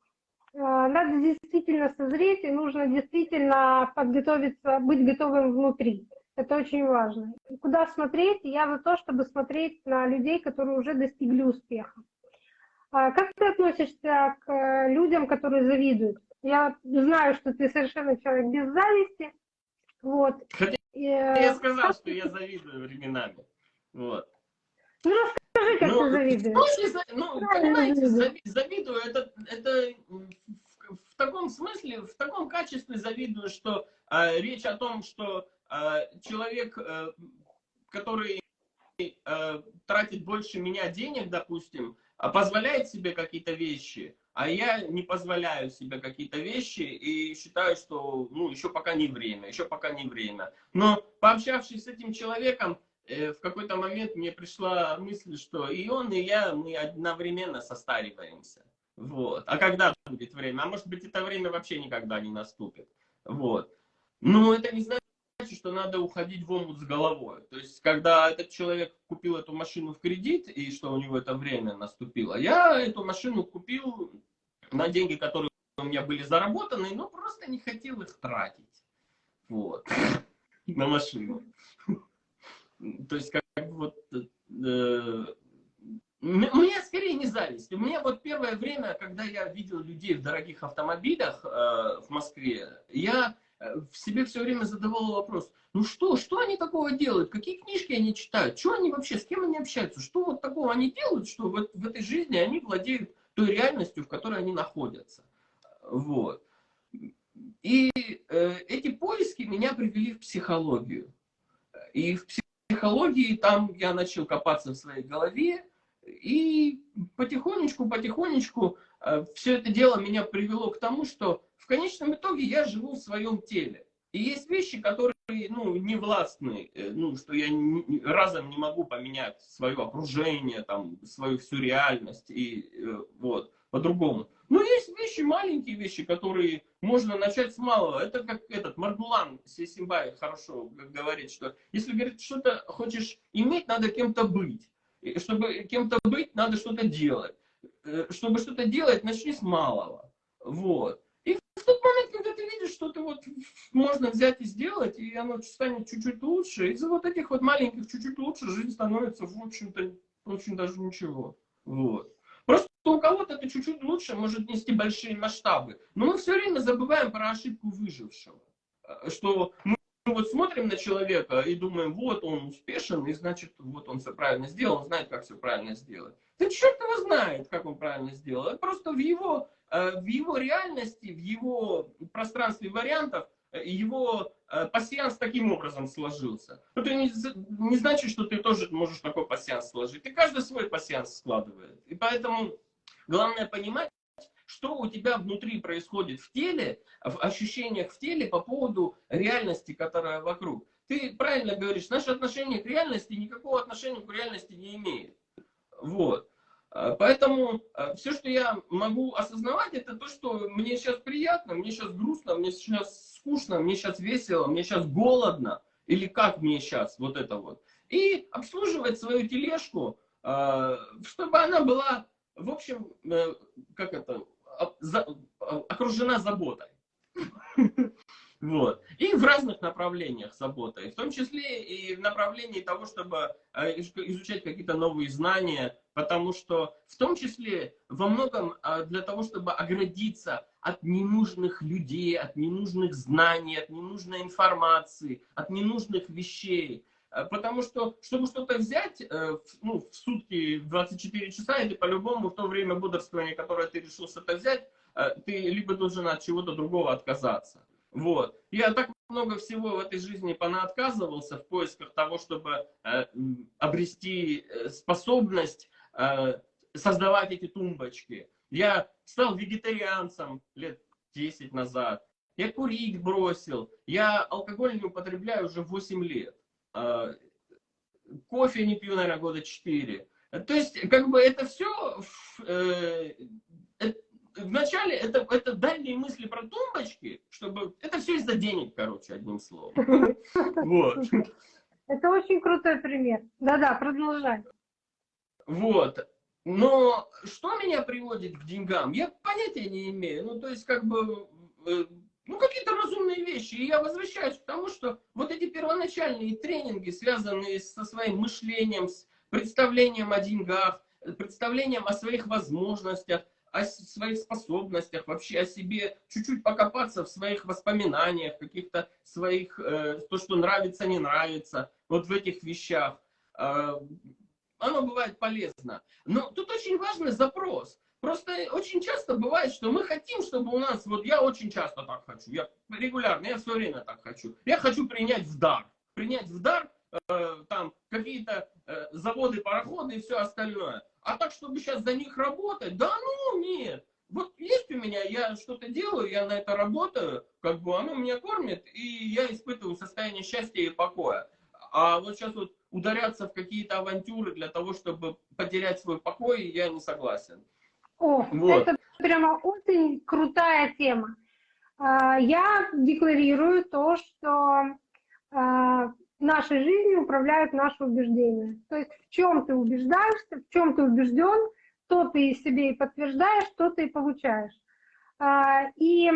А, надо действительно созреть, и нужно действительно подготовиться, быть готовым внутри. Это очень важно. И куда смотреть? Я за то, чтобы смотреть на людей, которые уже достигли успеха. А как ты относишься к э, людям, которые завидуют? Я знаю, что ты совершенно человек без зависти. Вот. Хотя э, я сказал, что я завидую временами. Вот. Ну, расскажи, как ну, ты завидуешь. Ну, понимаете, завидую, это, это в таком смысле, в таком качестве завидую, что э, речь о том, что э, человек, э, который э, тратит больше меня денег, допустим, позволяет себе какие-то вещи, а я не позволяю себе какие-то вещи и считаю, что ну, еще пока не время, еще пока не время. Но пообщавшись с этим человеком, в какой-то момент мне пришла мысль, что и он, и я, мы одновременно состариваемся. Вот. А когда будет время? А может быть, это время вообще никогда не наступит. Вот. Но это не значит, что надо уходить в омут с головой. То есть, когда этот человек купил эту машину в кредит, и что у него это время наступило, я эту машину купил на деньги, которые у меня были заработаны, но просто не хотел их тратить. Вот. На машину. То есть, как вот... Э, меня скорее не зависть. Меня вот первое время, когда я видел людей в дорогих автомобилях э, в Москве, я э, в себе все время задавал вопрос, ну что, что они такого делают, какие книжки они читают, что они вообще, с кем они общаются, что вот такого они делают, что в, в этой жизни они владеют той реальностью, в которой они находятся. Вот. И э, эти поиски меня привели в психологию. И в психологии там я начал копаться в своей голове, и потихонечку, потихонечку э, все это дело меня привело к тому, что в конечном итоге я живу в своем теле. И есть вещи, которые ну, не властны, э, ну, что я не, разом не могу поменять свое окружение, там, свою всю реальность и э, вот, по-другому. Но есть вещи, маленькие вещи, которые можно начать с малого. Это как этот Маргулан Сесимбай хорошо говорит, что если, говорит, что-то хочешь иметь, надо кем-то быть. И чтобы кем-то быть, надо что-то делать. Э, чтобы что-то делать, начни с малого. Вот. И в тот момент, когда ты видишь, что ты вот можно взять и сделать, и оно станет чуть-чуть лучше, из-за вот этих вот маленьких чуть-чуть лучше жизнь становится, в общем-то, очень даже ничего. Вот. Просто у кого-то это чуть-чуть лучше может нести большие масштабы. Но мы все время забываем про ошибку выжившего. Э, что мы вот смотрим на человека и думаем, вот он успешен, и значит, вот он все правильно сделал, он знает, как все правильно сделать. Да черт его знает, как он правильно сделал. Просто в его Э, в его реальности, в его пространстве вариантов, э, его пассианс таким образом сложился. Это не, не значит, что ты тоже можешь такой пассианс сложить. И каждый свой пассианс складывает. И поэтому главное понимать, что у тебя внутри происходит в теле, в ощущениях в теле по поводу реальности, которая вокруг. Ты правильно говоришь, наше отношение к реальности никакого отношения к реальности не имеет. Вот. Э, поэтому э, все, что я могу осознавать, это то, что мне сейчас приятно, мне сейчас грустно, мне сейчас скучно, мне сейчас весело, мне сейчас голодно, или как мне сейчас вот это вот. И обслуживать свою тележку, э, чтобы она была, в общем, как это, окружена заботой. Вот. И в разных направлениях с работой, в том числе и в направлении того, чтобы э, изучать какие-то новые знания, потому что в том числе во многом э, для того, чтобы оградиться от ненужных людей, от ненужных знаний, от ненужной информации, от ненужных вещей. Э, потому что, чтобы что-то взять ну, в сутки 24 часа, или по-любому в то время бодрствования, которое ты решил что-то взять, ты либо должен от чего-то другого отказаться. Вот. Я так много всего в этой жизни понаотказывался в поисках того, чтобы э, обрести э, способность э, создавать эти тумбочки. Я стал вегетарианцем лет 10 назад. Я курить бросил. Я алкоголь не употребляю уже 8 лет. Э, кофе не пью, наверное, года 4. То есть, как бы это все э, вначале это, это дальние мысли про тумбочки, чтобы... Это все из-за денег, короче, одним словом. Вот. Это очень крутой пример. Да-да, продолжай. Вот. Но что меня приводит к деньгам, я понятия не имею. Ну, то есть, как бы, э, ну, какие-то разумные вещи. И я возвращаюсь к тому, что вот эти первоначальные тренинги, связанные со своим мышлением, с представлением о деньгах, представлением о своих возможностях, о своих способностях, вообще о себе, чуть-чуть покопаться в своих воспоминаниях, каких-то своих, э, то, что нравится, не нравится, вот в этих вещах. Э, оно бывает полезно. Но тут очень важный запрос. Просто очень часто бывает, что мы хотим, чтобы у нас, вот я очень часто так хочу, я регулярно, я все время так хочу. Я хочу принять в дар. Принять в дар э, там какие-то э, заводы, пароходы и все остальное. А так, чтобы сейчас за них работать, да ну нет. Вот есть у меня, я что-то делаю, я на это работаю, как бы оно меня кормит, и я испытываю состояние счастья и покоя. А вот сейчас вот ударяться в какие-то авантюры для того, чтобы потерять свой покой, я не согласен. О, вот. это прямо очень крутая тема. А, я декларирую то, что а, нашей жизнью управляют наши убеждения. То есть в чем ты убеждаешься, в чем ты убежден, то ты себе и подтверждаешь, то ты и получаешь. А, и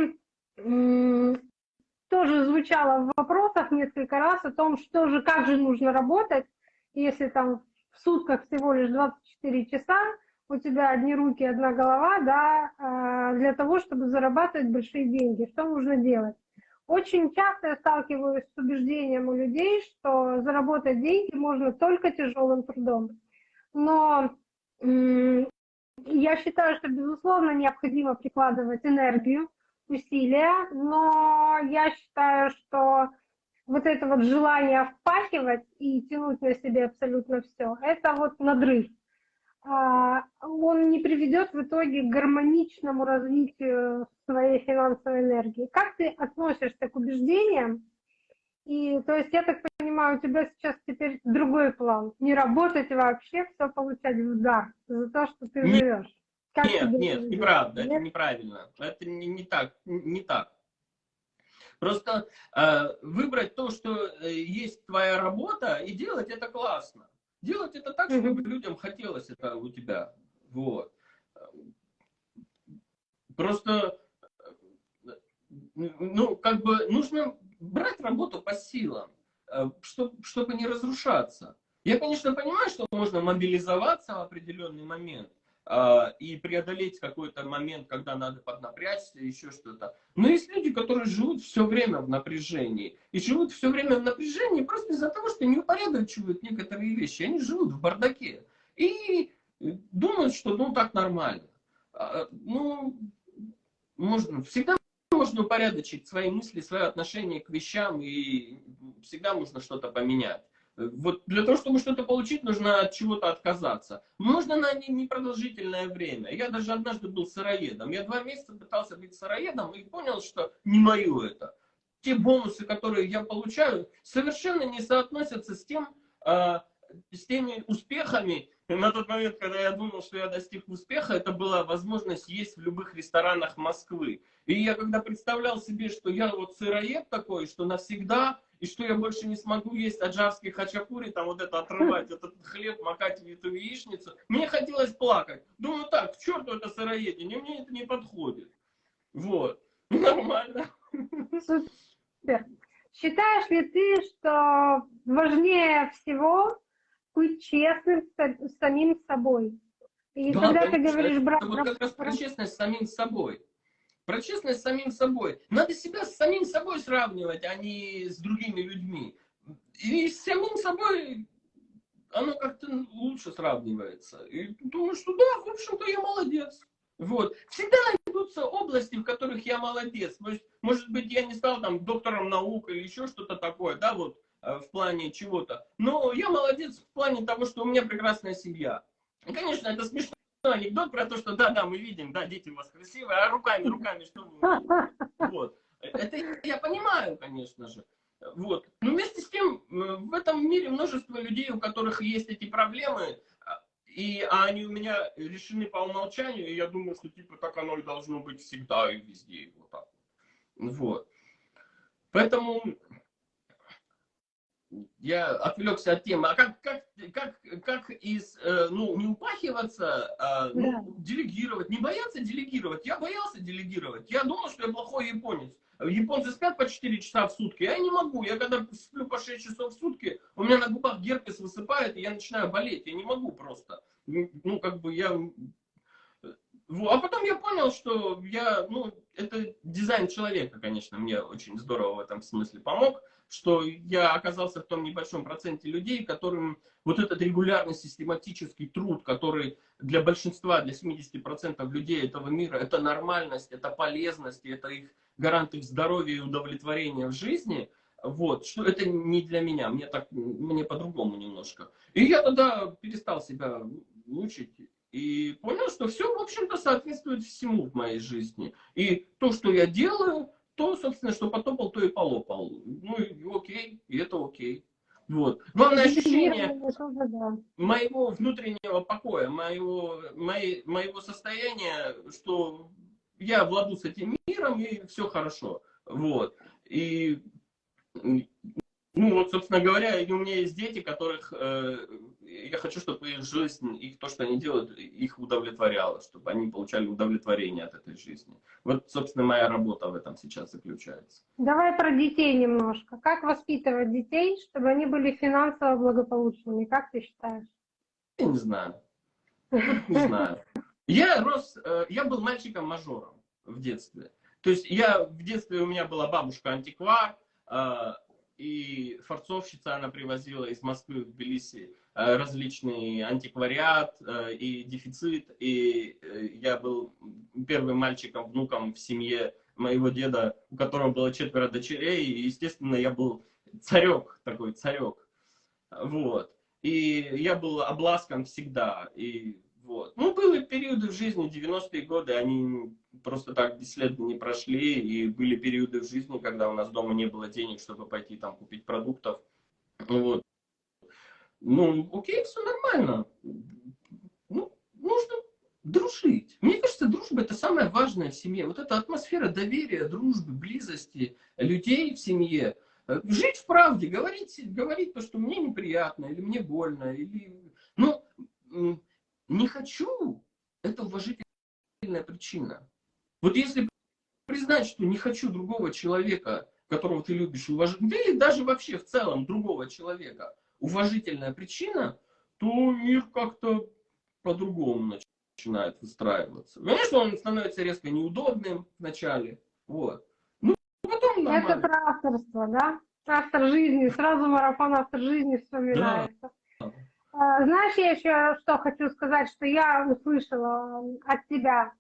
тоже звучало в вопросах несколько раз о том, что же, как же нужно работать, если там в сутках всего лишь 24 часа, у тебя одни руки, одна голова, да, а, для того, чтобы зарабатывать большие деньги. Что нужно делать? Очень часто я сталкиваюсь с убеждением у людей, что заработать деньги можно только тяжелым трудом. Но я считаю, что, безусловно, необходимо прикладывать энергию, усилия, но я считаю, что вот это вот желание впахивать и тянуть на себе абсолютно все, это вот надрыв. А, он не приведет в итоге к гармоничному развитию своей финансовой энергии. Как ты относишься к убеждениям? И то есть, я так понимаю, у тебя сейчас теперь другой план. Не работать вообще, все получать в дар за то, что ты живешь. Как нет, нет, неправда, нет? это неправильно. Это не, не так, не так. Просто э, выбрать то, что э, есть твоя работа, и делать это классно. Делать это так, чтобы людям хотелось это у тебя. Вот. Просто, ну, как бы нужно брать работу по силам, чтобы, э, чтобы не разрушаться. Я, конечно, понимаю, что можно мобилизоваться в определенный момент, и преодолеть какой-то момент, когда надо поднапрячься, еще что-то. Но есть люди, которые живут все время в напряжении. И живут все время в напряжении просто из-за того, что не упорядочивают некоторые вещи. Они живут в бардаке. И думают, что ну так нормально. А, ну, можно, всегда можно упорядочить свои мысли, свое отношение к вещам, и всегда можно что-то поменять. Вот для того, чтобы что-то получить, нужно от чего-то отказаться. Можно на непродолжительное время. Я даже однажды был сыроедом. Я два месяца пытался быть сыроедом и понял, что не мое это. Те бонусы, которые я получаю, совершенно не соотносятся с тем, э, с теми успехами. На тот момент, когда я думал, что я достиг успеха, это была возможность есть в любых ресторанах Москвы. И я когда представлял себе, что я вот сыроед такой, что навсегда и что я больше не смогу есть аджарский хачапури, там вот это отрывать, этот хлеб, макать в эту яичницу. Мне хотелось плакать. Думаю, так, к черту это сыроедение, мне это не подходит. Вот. Нормально. Супер. Считаешь ли ты, что важнее всего быть честным с самим собой? И да, когда конечно, ты говоришь, брат... Это вот как раз про честность с самим собой. Про честность с самим собой. Надо себя с самим собой сравнивать, а не с другими людьми. И с самим собой оно как-то лучше сравнивается. И думаю, что да, в общем-то, я молодец. Вот. Всегда найдутся области, в которых я молодец. Есть, может быть, я не стал там доктором наук или еще что-то такое, да, вот в плане чего-то. Но я молодец в плане того, что у меня прекрасная семья. Конечно, это смешно анекдот про то, что да-да, мы видим, да, дети у вас красивые, а руками, руками что вы... Вот. Это я понимаю, конечно же. Вот. Но вместе с тем, э, в этом мире множество людей, у которых есть эти проблемы, а, и, а они у меня решены по умолчанию, и я думаю, что типа так оно и должно быть всегда и везде. Вот так. Вот. Поэтому я отвлекся от темы. А как, как, как, как из, э, ну, не упахиваться, а ну, да. делегировать, не бояться делегировать. Я боялся делегировать. Я думал, что я плохой японец. Японцы спят по 4 часа в сутки, я не могу. Я когда сплю по 6 часов в сутки, у меня на губах герпес высыпает, и я начинаю болеть. Я не могу просто. Ну, как бы я... А потом я понял, что я, ну, это дизайн человека, конечно, мне очень здорово в этом смысле помог что я оказался в том небольшом проценте людей, которым вот этот регулярный систематический труд, который для большинства, для 70% людей этого мира, это нормальность, это полезность, это их гарант их здоровья и удовлетворения в жизни, вот, что это не для меня, мне так, мне по-другому немножко. И я тогда перестал себя мучить и понял, что все, в общем-то, соответствует всему в моей жизни. И то, что я делаю, то, собственно, что потопал, то и полопал. Ну, и окей, и это окей. Вот. Главное ощущение моего внутреннего покоя, моего, моей, моего состояния, что я владу с этим миром, и все хорошо. Вот. И ну вот, собственно говоря, у меня есть дети, которых э, я хочу, чтобы их жизнь, их то, что они делают, их удовлетворяло, чтобы они получали удовлетворение от этой жизни. Вот, собственно, моя работа в этом сейчас заключается. Давай про детей немножко. Как воспитывать детей, чтобы они были финансово благополучными? Как ты считаешь? Я не знаю. Не знаю. Я рос, э, я был мальчиком-мажором в детстве. То есть я в детстве у меня была бабушка-антиквар, э, и форцовщица, она привозила из Москвы в Тбилиси различный антиквариат э, и дефицит. И э, я был первым мальчиком, внуком в семье моего деда, у которого было четверо дочерей. И, естественно, я был царек, такой царек. Вот. И я был обласкан всегда. И вот. Ну, были периоды в жизни, 90-е годы, они просто так бесследно не прошли, и были периоды в жизни, когда у нас дома не было денег, чтобы пойти там купить продуктов. Вот. Ну, окей, все нормально. Ну, нужно дружить. Мне кажется, дружба это самое важное в семье. Вот эта атмосфера доверия, дружбы, близости людей в семье. Жить в правде, говорить, говорить то, что мне неприятно, или мне больно, или... Ну, не хочу, это уважительная причина. Вот если признать, что не хочу другого человека, которого ты любишь, уважать, или даже вообще в целом другого человека, уважительная причина, то мир как-то по-другому начинает выстраиваться. Конечно, он становится резко неудобным вначале, вот. Ну, потом нормально. Это про авторство, да? Автор жизни, сразу марафон автор жизни вспоминается. Да. А, знаешь, я еще что хочу сказать, что я услышала от тебя.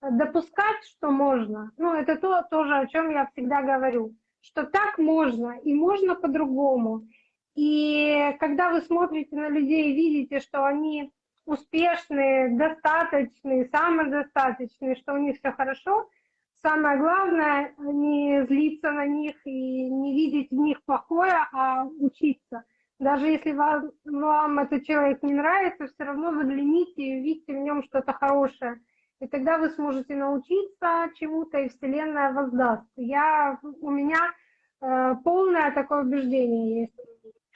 Допускать, что можно, ну, это то тоже, о чем я всегда говорю, что так можно, и можно по-другому. И когда вы смотрите на людей и видите, что они успешные, достаточные, самодостаточные, что у них все хорошо, самое главное не злиться на них и не видеть в них плохое, а учиться – даже если вам, вам этот человек не нравится, все равно загляните и увидите в нем что-то хорошее. И тогда вы сможете научиться чему-то, и Вселенная воздаст. Я, у меня э, полное такое убеждение есть.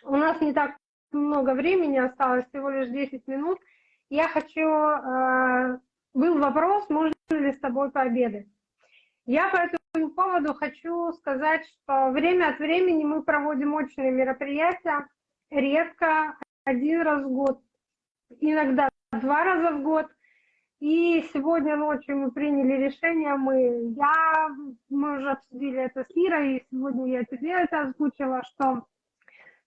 У нас не так много времени осталось, всего лишь 10 минут. Я хочу... Э, был вопрос, можно ли с тобой пообедать. Я по этому поводу хочу сказать, что время от времени мы проводим очные мероприятия, редко один раз в год, иногда два раза в год. И сегодня ночью мы приняли решение, мы, я, мы уже обсудили это с Ирой, и сегодня я тебе это озвучила, что,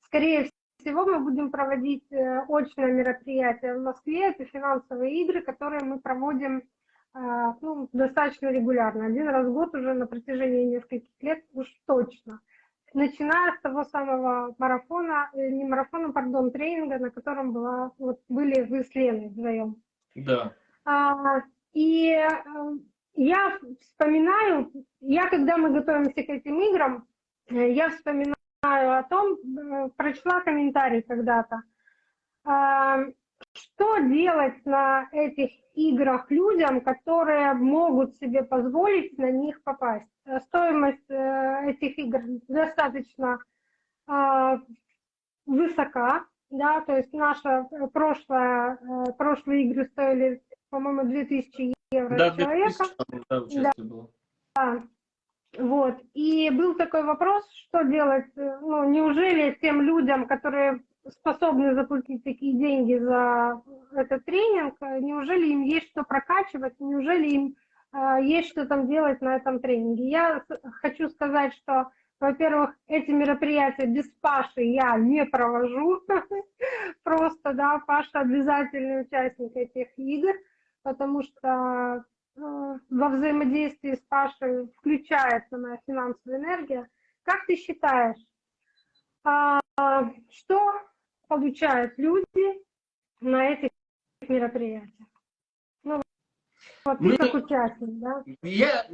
скорее всего, мы будем проводить э, очное мероприятие в Москве, это финансовые игры, которые мы проводим э, ну, достаточно регулярно, один раз в год уже на протяжении нескольких лет уж точно начиная с того самого марафона, э, не марафона, пардон, тренинга, на котором была, вот, были вы с Леной вдвоем. Да. А, и я вспоминаю, я когда мы готовимся к этим играм, я вспоминаю о том, прочла комментарий когда-то, а, что делать на этих играх людям, которые могут себе позволить на них попасть. Э, стоимость э, этих игр достаточно а, высока, да, то есть наша прошлая, э, прошлые игры стоили, по-моему, 2000 евро да, человека. 2000, да, да. Вот. И был такой вопрос, что делать, ну, неужели тем людям, которые способны заплатить такие деньги за этот тренинг, неужели им есть что прокачивать, неужели им э, есть что там делать на этом тренинге. Я хочу сказать, что во-первых, эти мероприятия без Паши я не провожу. Просто, да, Паша обязательный участник этих игр, потому что э, во взаимодействии с Пашей включается моя финансовая энергия. Как ты считаешь, а, что получают люди на этих мероприятиях? Ну, вот ты как участник, да? Я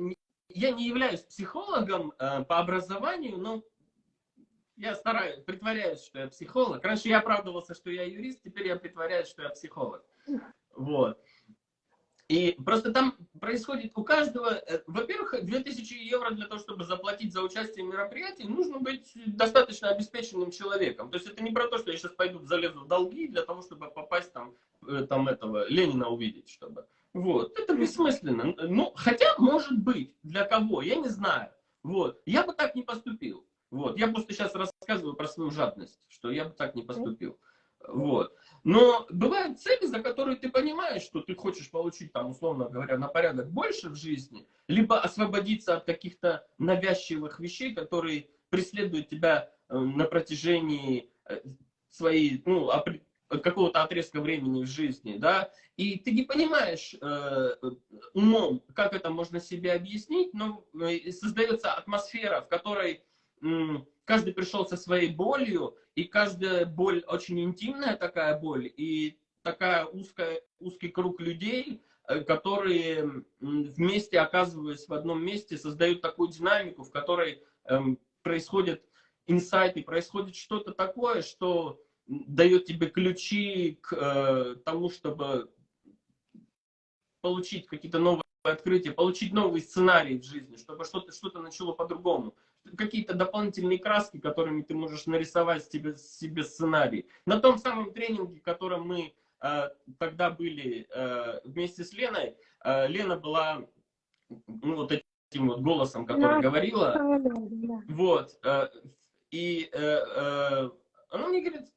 я не являюсь психологом э, по образованию, но я стараюсь, притворяюсь, что я психолог. Раньше я оправдывался, что я юрист, теперь я притворяюсь, что я психолог. Вот. И просто там происходит у каждого, э, во-первых, 2000 евро для того, чтобы заплатить за участие в мероприятии, нужно быть достаточно обеспеченным человеком. То есть это не про то, что я сейчас пойду залезу в долги для того, чтобы попасть там, э, там этого Ленина увидеть, чтобы. Вот, это бессмысленно. Ну, хотя, может быть, для кого, я не знаю. Вот, я бы так не поступил. Вот, я просто сейчас рассказываю про свою жадность, что я бы так не поступил. Вот. Но бывают цели, за которые ты понимаешь, что ты хочешь получить, там, условно говоря, на порядок больше в жизни, либо освободиться от каких-то навязчивых вещей, которые преследуют тебя э, на протяжении э, своей, ну, какого-то отрезка времени в жизни, да, и ты не понимаешь э, умом, как это можно себе объяснить, но э, создается атмосфера, в которой каждый пришел со своей болью, и каждая боль очень интимная такая боль, и такая узкая, узкий круг людей, э, которые вместе, оказываясь в одном месте, создают такую динамику, в которой э, происходят инсайты, происходит что-то такое, что дает тебе ключи к э, тому, чтобы получить какие-то новые открытия, получить новый сценарий в жизни, чтобы что-то что, -то, начало по-другому. Какие-то дополнительные краски, которыми ты можешь нарисовать себе, себе сценарий. На том самом тренинге, котором мы э, тогда были э, вместе с Леной, э, Лена была ну, вот этим вот голосом, который да, говорила. Да. Вот. Э, и э, э, она мне говорит,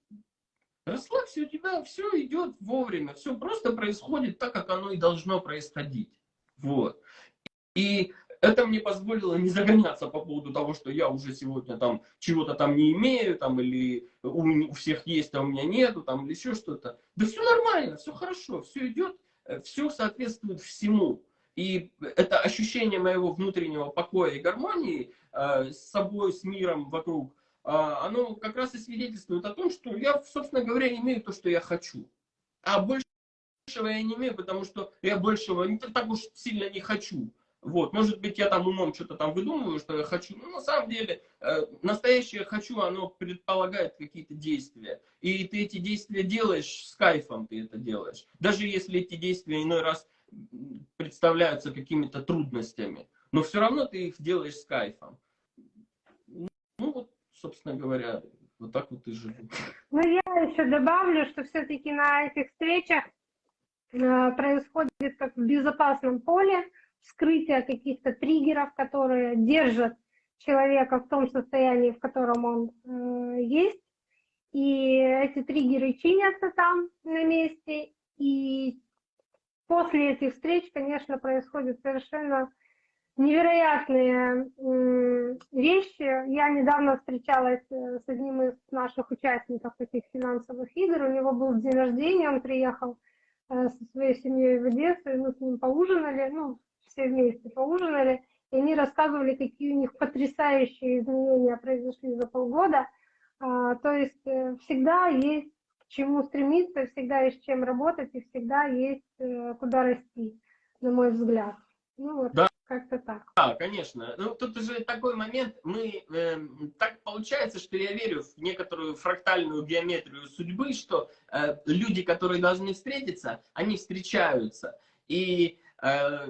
Расслабься, у тебя все идет вовремя, все просто происходит так, как оно и должно происходить. Вот. И это мне позволило не загоняться по поводу того, что я уже сегодня там чего-то там не имею, там, или у, у всех есть, а у меня нету, там, или еще что-то. Да все нормально, все хорошо, все идет, э, все соответствует всему. И это ощущение моего внутреннего покоя и гармонии э, с собой, с миром вокруг, а, оно как раз и свидетельствует о том, что я, собственно говоря, имею то, что я хочу. А большего я не имею, потому что я большего не так уж сильно не хочу. Вот, может быть, я там умом что-то там выдумываю, что я хочу. Но на самом деле, э, настоящее хочу, оно предполагает какие-то действия. И ты эти действия делаешь с кайфом, ты это делаешь. Даже если эти действия иной раз представляются какими-то трудностями. Но все равно ты их делаешь с кайфом. Ну вот собственно говоря, вот так вот и живу. Ну, я еще добавлю, что все-таки на этих встречах э, происходит как в безопасном поле вскрытие каких-то триггеров, которые держат человека в том состоянии, в котором он э, есть. И эти триггеры чинятся там на месте. И после этих встреч, конечно, происходит совершенно невероятные вещи. Я недавно встречалась э, с одним из наших участников этих финансовых игр. У него был день рождения, он приехал э, со своей семьей в Одессу, и мы с ним поужинали, ну, все вместе поужинали, и они рассказывали, какие у них потрясающие изменения произошли за полгода. А, то есть э, всегда есть к чему стремиться, всегда есть чем работать, и всегда есть куда расти, на мой взгляд. Ну, вот. Да, как-то так. Да, конечно. Ну, тут уже такой момент, мы, э, так получается, что я верю в некоторую фрактальную геометрию судьбы, что э, люди, которые должны встретиться, они встречаются. И э,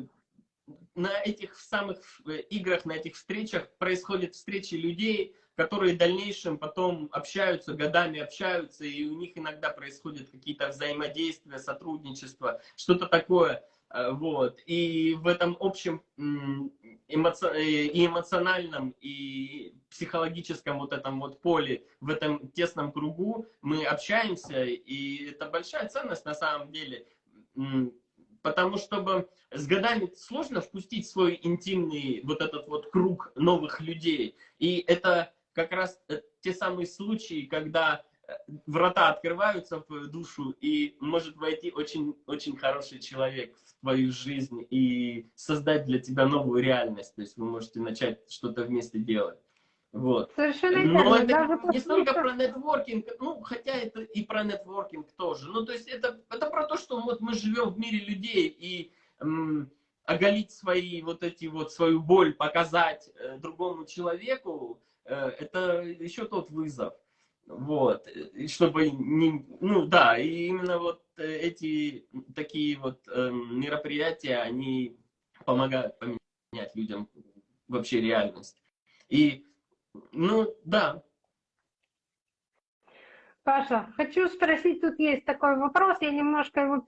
на этих самых э, играх, на этих встречах происходят встречи людей, которые в дальнейшем потом общаются, годами общаются, и у них иногда происходят какие-то взаимодействия, сотрудничество, что-то такое. Э, вот. И в этом общем эмоци... Э, и эмоциональном, и психологическом вот этом вот поле, в этом тесном кругу мы общаемся, и это большая ценность на самом деле. Потому что с годами сложно впустить свой интимный вот этот вот круг новых людей. И это как раз э, те самые случаи, когда э, врата открываются в душу, и может войти очень, очень хороший человек в твою жизнь и создать для тебя новую реальность. То есть вы можете начать что-то вместе делать. Вот. Совершенно Но верно. это Даже не столько про нетворкинг, ну, хотя это и про нетворкинг тоже. Ну, то есть это, это про то, что вот мы живем в мире людей, и м, оголить свои вот эти вот, свою боль, показать э, другому человеку, э, это еще тот вызов. Вот, и чтобы не, ну да, и именно вот э, эти такие вот эм, мероприятия, они помогают поменять людям вообще реальность. И, ну да, Паша, хочу спросить, тут есть такой вопрос, я немножко его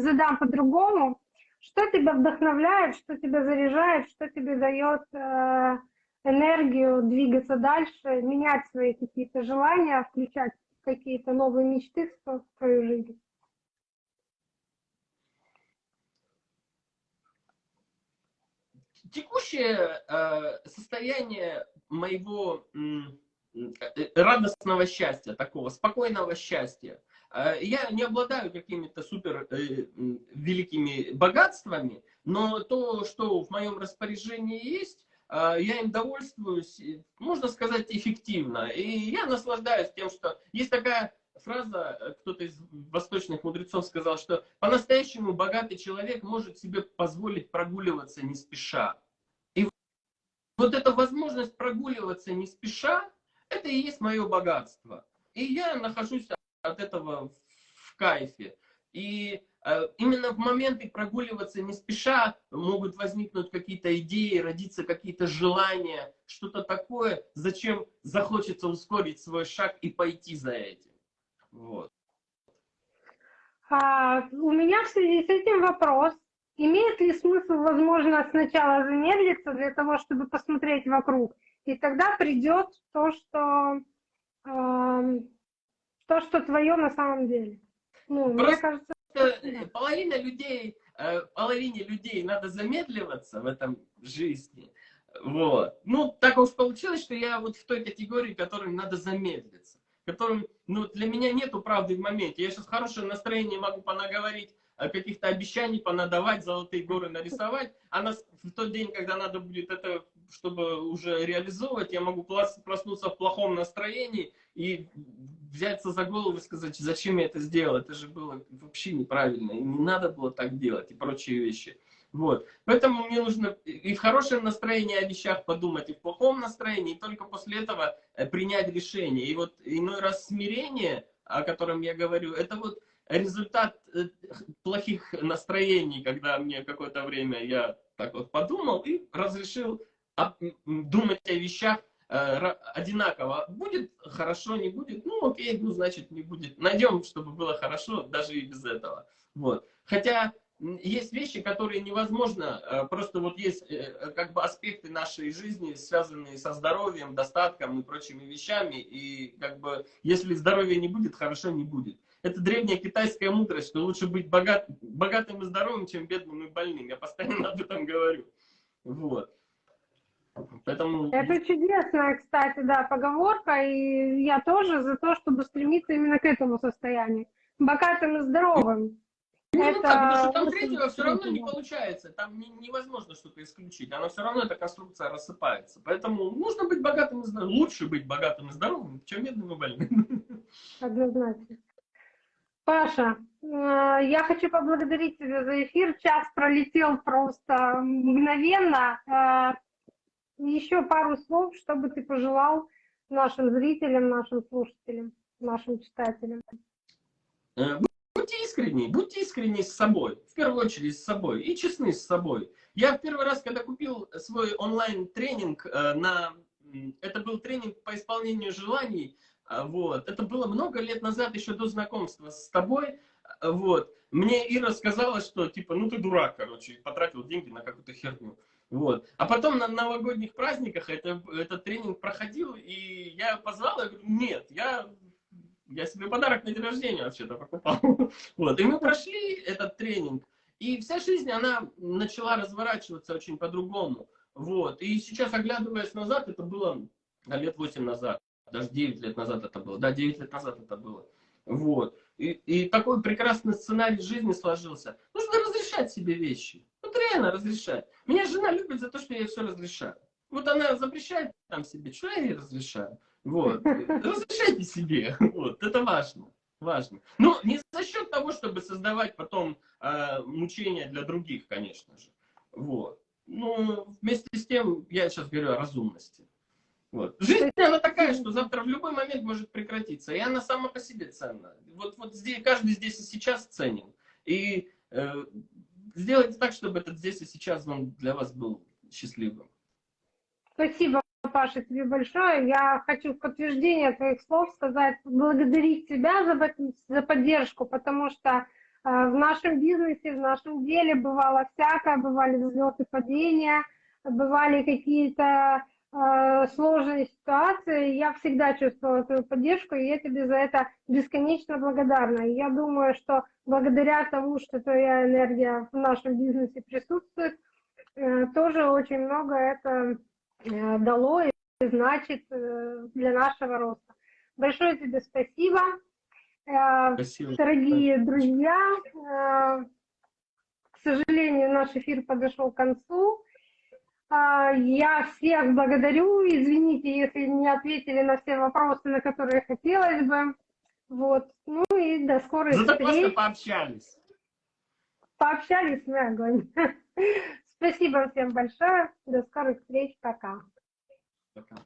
задам по-другому. Что тебя вдохновляет, что тебя заряжает, что тебе дает э, энергию двигаться дальше, менять свои какие-то желания, включать какие-то новые мечты в свою жизнь? Текущее э, состояние моего м, э, радостного счастья, такого спокойного счастья. Э, я не обладаю какими-то супер э, великими богатствами, но то, что в моем распоряжении есть, э, я им довольствуюсь, э, можно сказать, эффективно. И я наслаждаюсь тем, что есть такая фраза, э, кто-то из восточных мудрецов сказал, что по-настоящему богатый человек может себе позволить прогуливаться не спеша. И вот эта возможность прогуливаться не спеша, это и есть мое богатство. И я нахожусь от этого в кайфе. И э, именно в моменты прогуливаться не спеша могут возникнуть какие-то идеи, родиться какие-то желания, что-то такое, зачем захочется ускорить свой шаг и пойти за этим. Вот. А, у меня в связи с этим вопрос. Имеет ли смысл, возможно, сначала замедлиться для того, чтобы посмотреть вокруг, и тогда придет то, что, эм, то, что твое на самом деле? Ну, мне Просто- кажется, Э, Половина людей, э, половине людей надо замедливаться в этом жизни. Вот. Ну, так уж получилось, что я вот в той категории, которым надо замедлиться. Которым, ну, для меня нету правды в моменте. Я сейчас хорошее настроение могу понаговорить, э, каких-то обещаний понадавать, золотые горы нарисовать, а на, в тот день, когда надо будет это, чтобы уже реализовывать, я могу прос- проснуться в плохом настроении и взяться за голову и сказать, зачем я это сделал, это же было вообще неправильно, и не надо было так делать, и прочие вещи. Вот. Поэтому мне нужно и в хорошем настроении о вещах подумать, и в плохом настроении, и только после этого э, принять решение. И вот иной раз смирение, о котором я говорю, это вот результат э, плохих настроений, когда мне какое-то время я так вот подумал и разрешил думать о вещах э, одинаково. Будет хорошо, не будет, ну окей, ну значит не будет. Найдем, чтобы было хорошо, даже и без этого. Вот. Хотя есть вещи, которые невозможно, э, просто вот есть э, как бы аспекты нашей жизни, связанные со здоровьем, достатком и прочими вещами, и как бы если здоровья не будет, хорошо не будет. Это древняя китайская мудрость, что лучше быть богат, богатым и здоровым, чем бедным и больным. Я постоянно об этом говорю. Вот. Поэтому... это чудесная, кстати, да, поговорка, и я тоже за то, чтобы стремиться именно к этому состоянию. Богатым и здоровым. Ну, Это так, потому что там третьего все равно не получается. Там не- невозможно что-то исключить. Она все равно, эта конструкция рассыпается. Поэтому нужно быть богатым и здоровым. Лучше быть богатым и здоровым, чем бедным и больным. Однозначно. Паша, э, я хочу поблагодарить тебя за эфир. Час пролетел просто мгновенно. Э, Еще пару слов, что бы ты пожелал нашим зрителям, нашим слушателям, нашим читателям. Э, Будьте искренни, будьте искренни с собой. В первую очередь с собой. И честны с собой. Я в первый раз, когда купил свой онлайн-тренинг э, на... Это был тренинг по исполнению желаний. а, Вот. Это было много лет назад, еще до знакомства с тобой. а, Вот. Мне Ира сказала, что типа, ну ты дурак, короче, потратил деньги на какую-то херню. Вот. А потом на новогодних праздниках это, этот тренинг проходил, и я позвал, я говорю, нет, я, я себе подарок на день рождения вообще-то покупал. Вот. И мы прошли этот тренинг, И вся жизнь, она начала разворачиваться очень по-другому. Вот. И сейчас, оглядываясь назад, это было лет 8 назад, даже 9 лет назад это было. Да, 9 лет назад это было. Вот. И, и такой прекрасный сценарий жизни сложился. Нужно разрешать себе вещи. Вот реально разрешать. Меня жена любит за то, что я все разрешаю. Вот она запрещает там себе, что я ей разрешаю. Вот. Разрешайте себе. Вот. Это важно. Важно. Но не за счет того, чтобы создавать потом э, мучения для других, конечно же. Вот. Ну, вместе с тем, я сейчас говорю о разумности. Вот. Жизнь, она такая, что завтра в любой момент может прекратиться. И она сама по себе ценна. Вот, вот здесь, каждый здесь и сейчас ценен. И э, сделайте так, чтобы этот здесь и сейчас он для вас был счастливым. Спасибо, Паша, тебе большое. Я хочу в подтверждение твоих слов сказать, благодарить тебя за, за поддержку, потому что э, в нашем бизнесе, в нашем деле бывало всякое, бывали взлеты, падения, бывали какие-то э, сложные ситуации. Я всегда чувствовала твою поддержку, и я тебе за это бесконечно благодарна. И я думаю, что благодаря тому, что твоя энергия в нашем бизнесе присутствует, э, тоже очень много это дало и значит э, для нашего роста. Большое тебе спасибо. Э, спасибо. Дорогие друзья, к сожалению, наш эфир подошел к концу. Я всех благодарю. Извините, если не ответили на все вопросы, на которые хотелось бы. Вот. Ну и до скорой Зато встреч. просто пообщались. Пообщались мы огонь. Спасибо всем большое. До скорых встреч. Пока. Пока.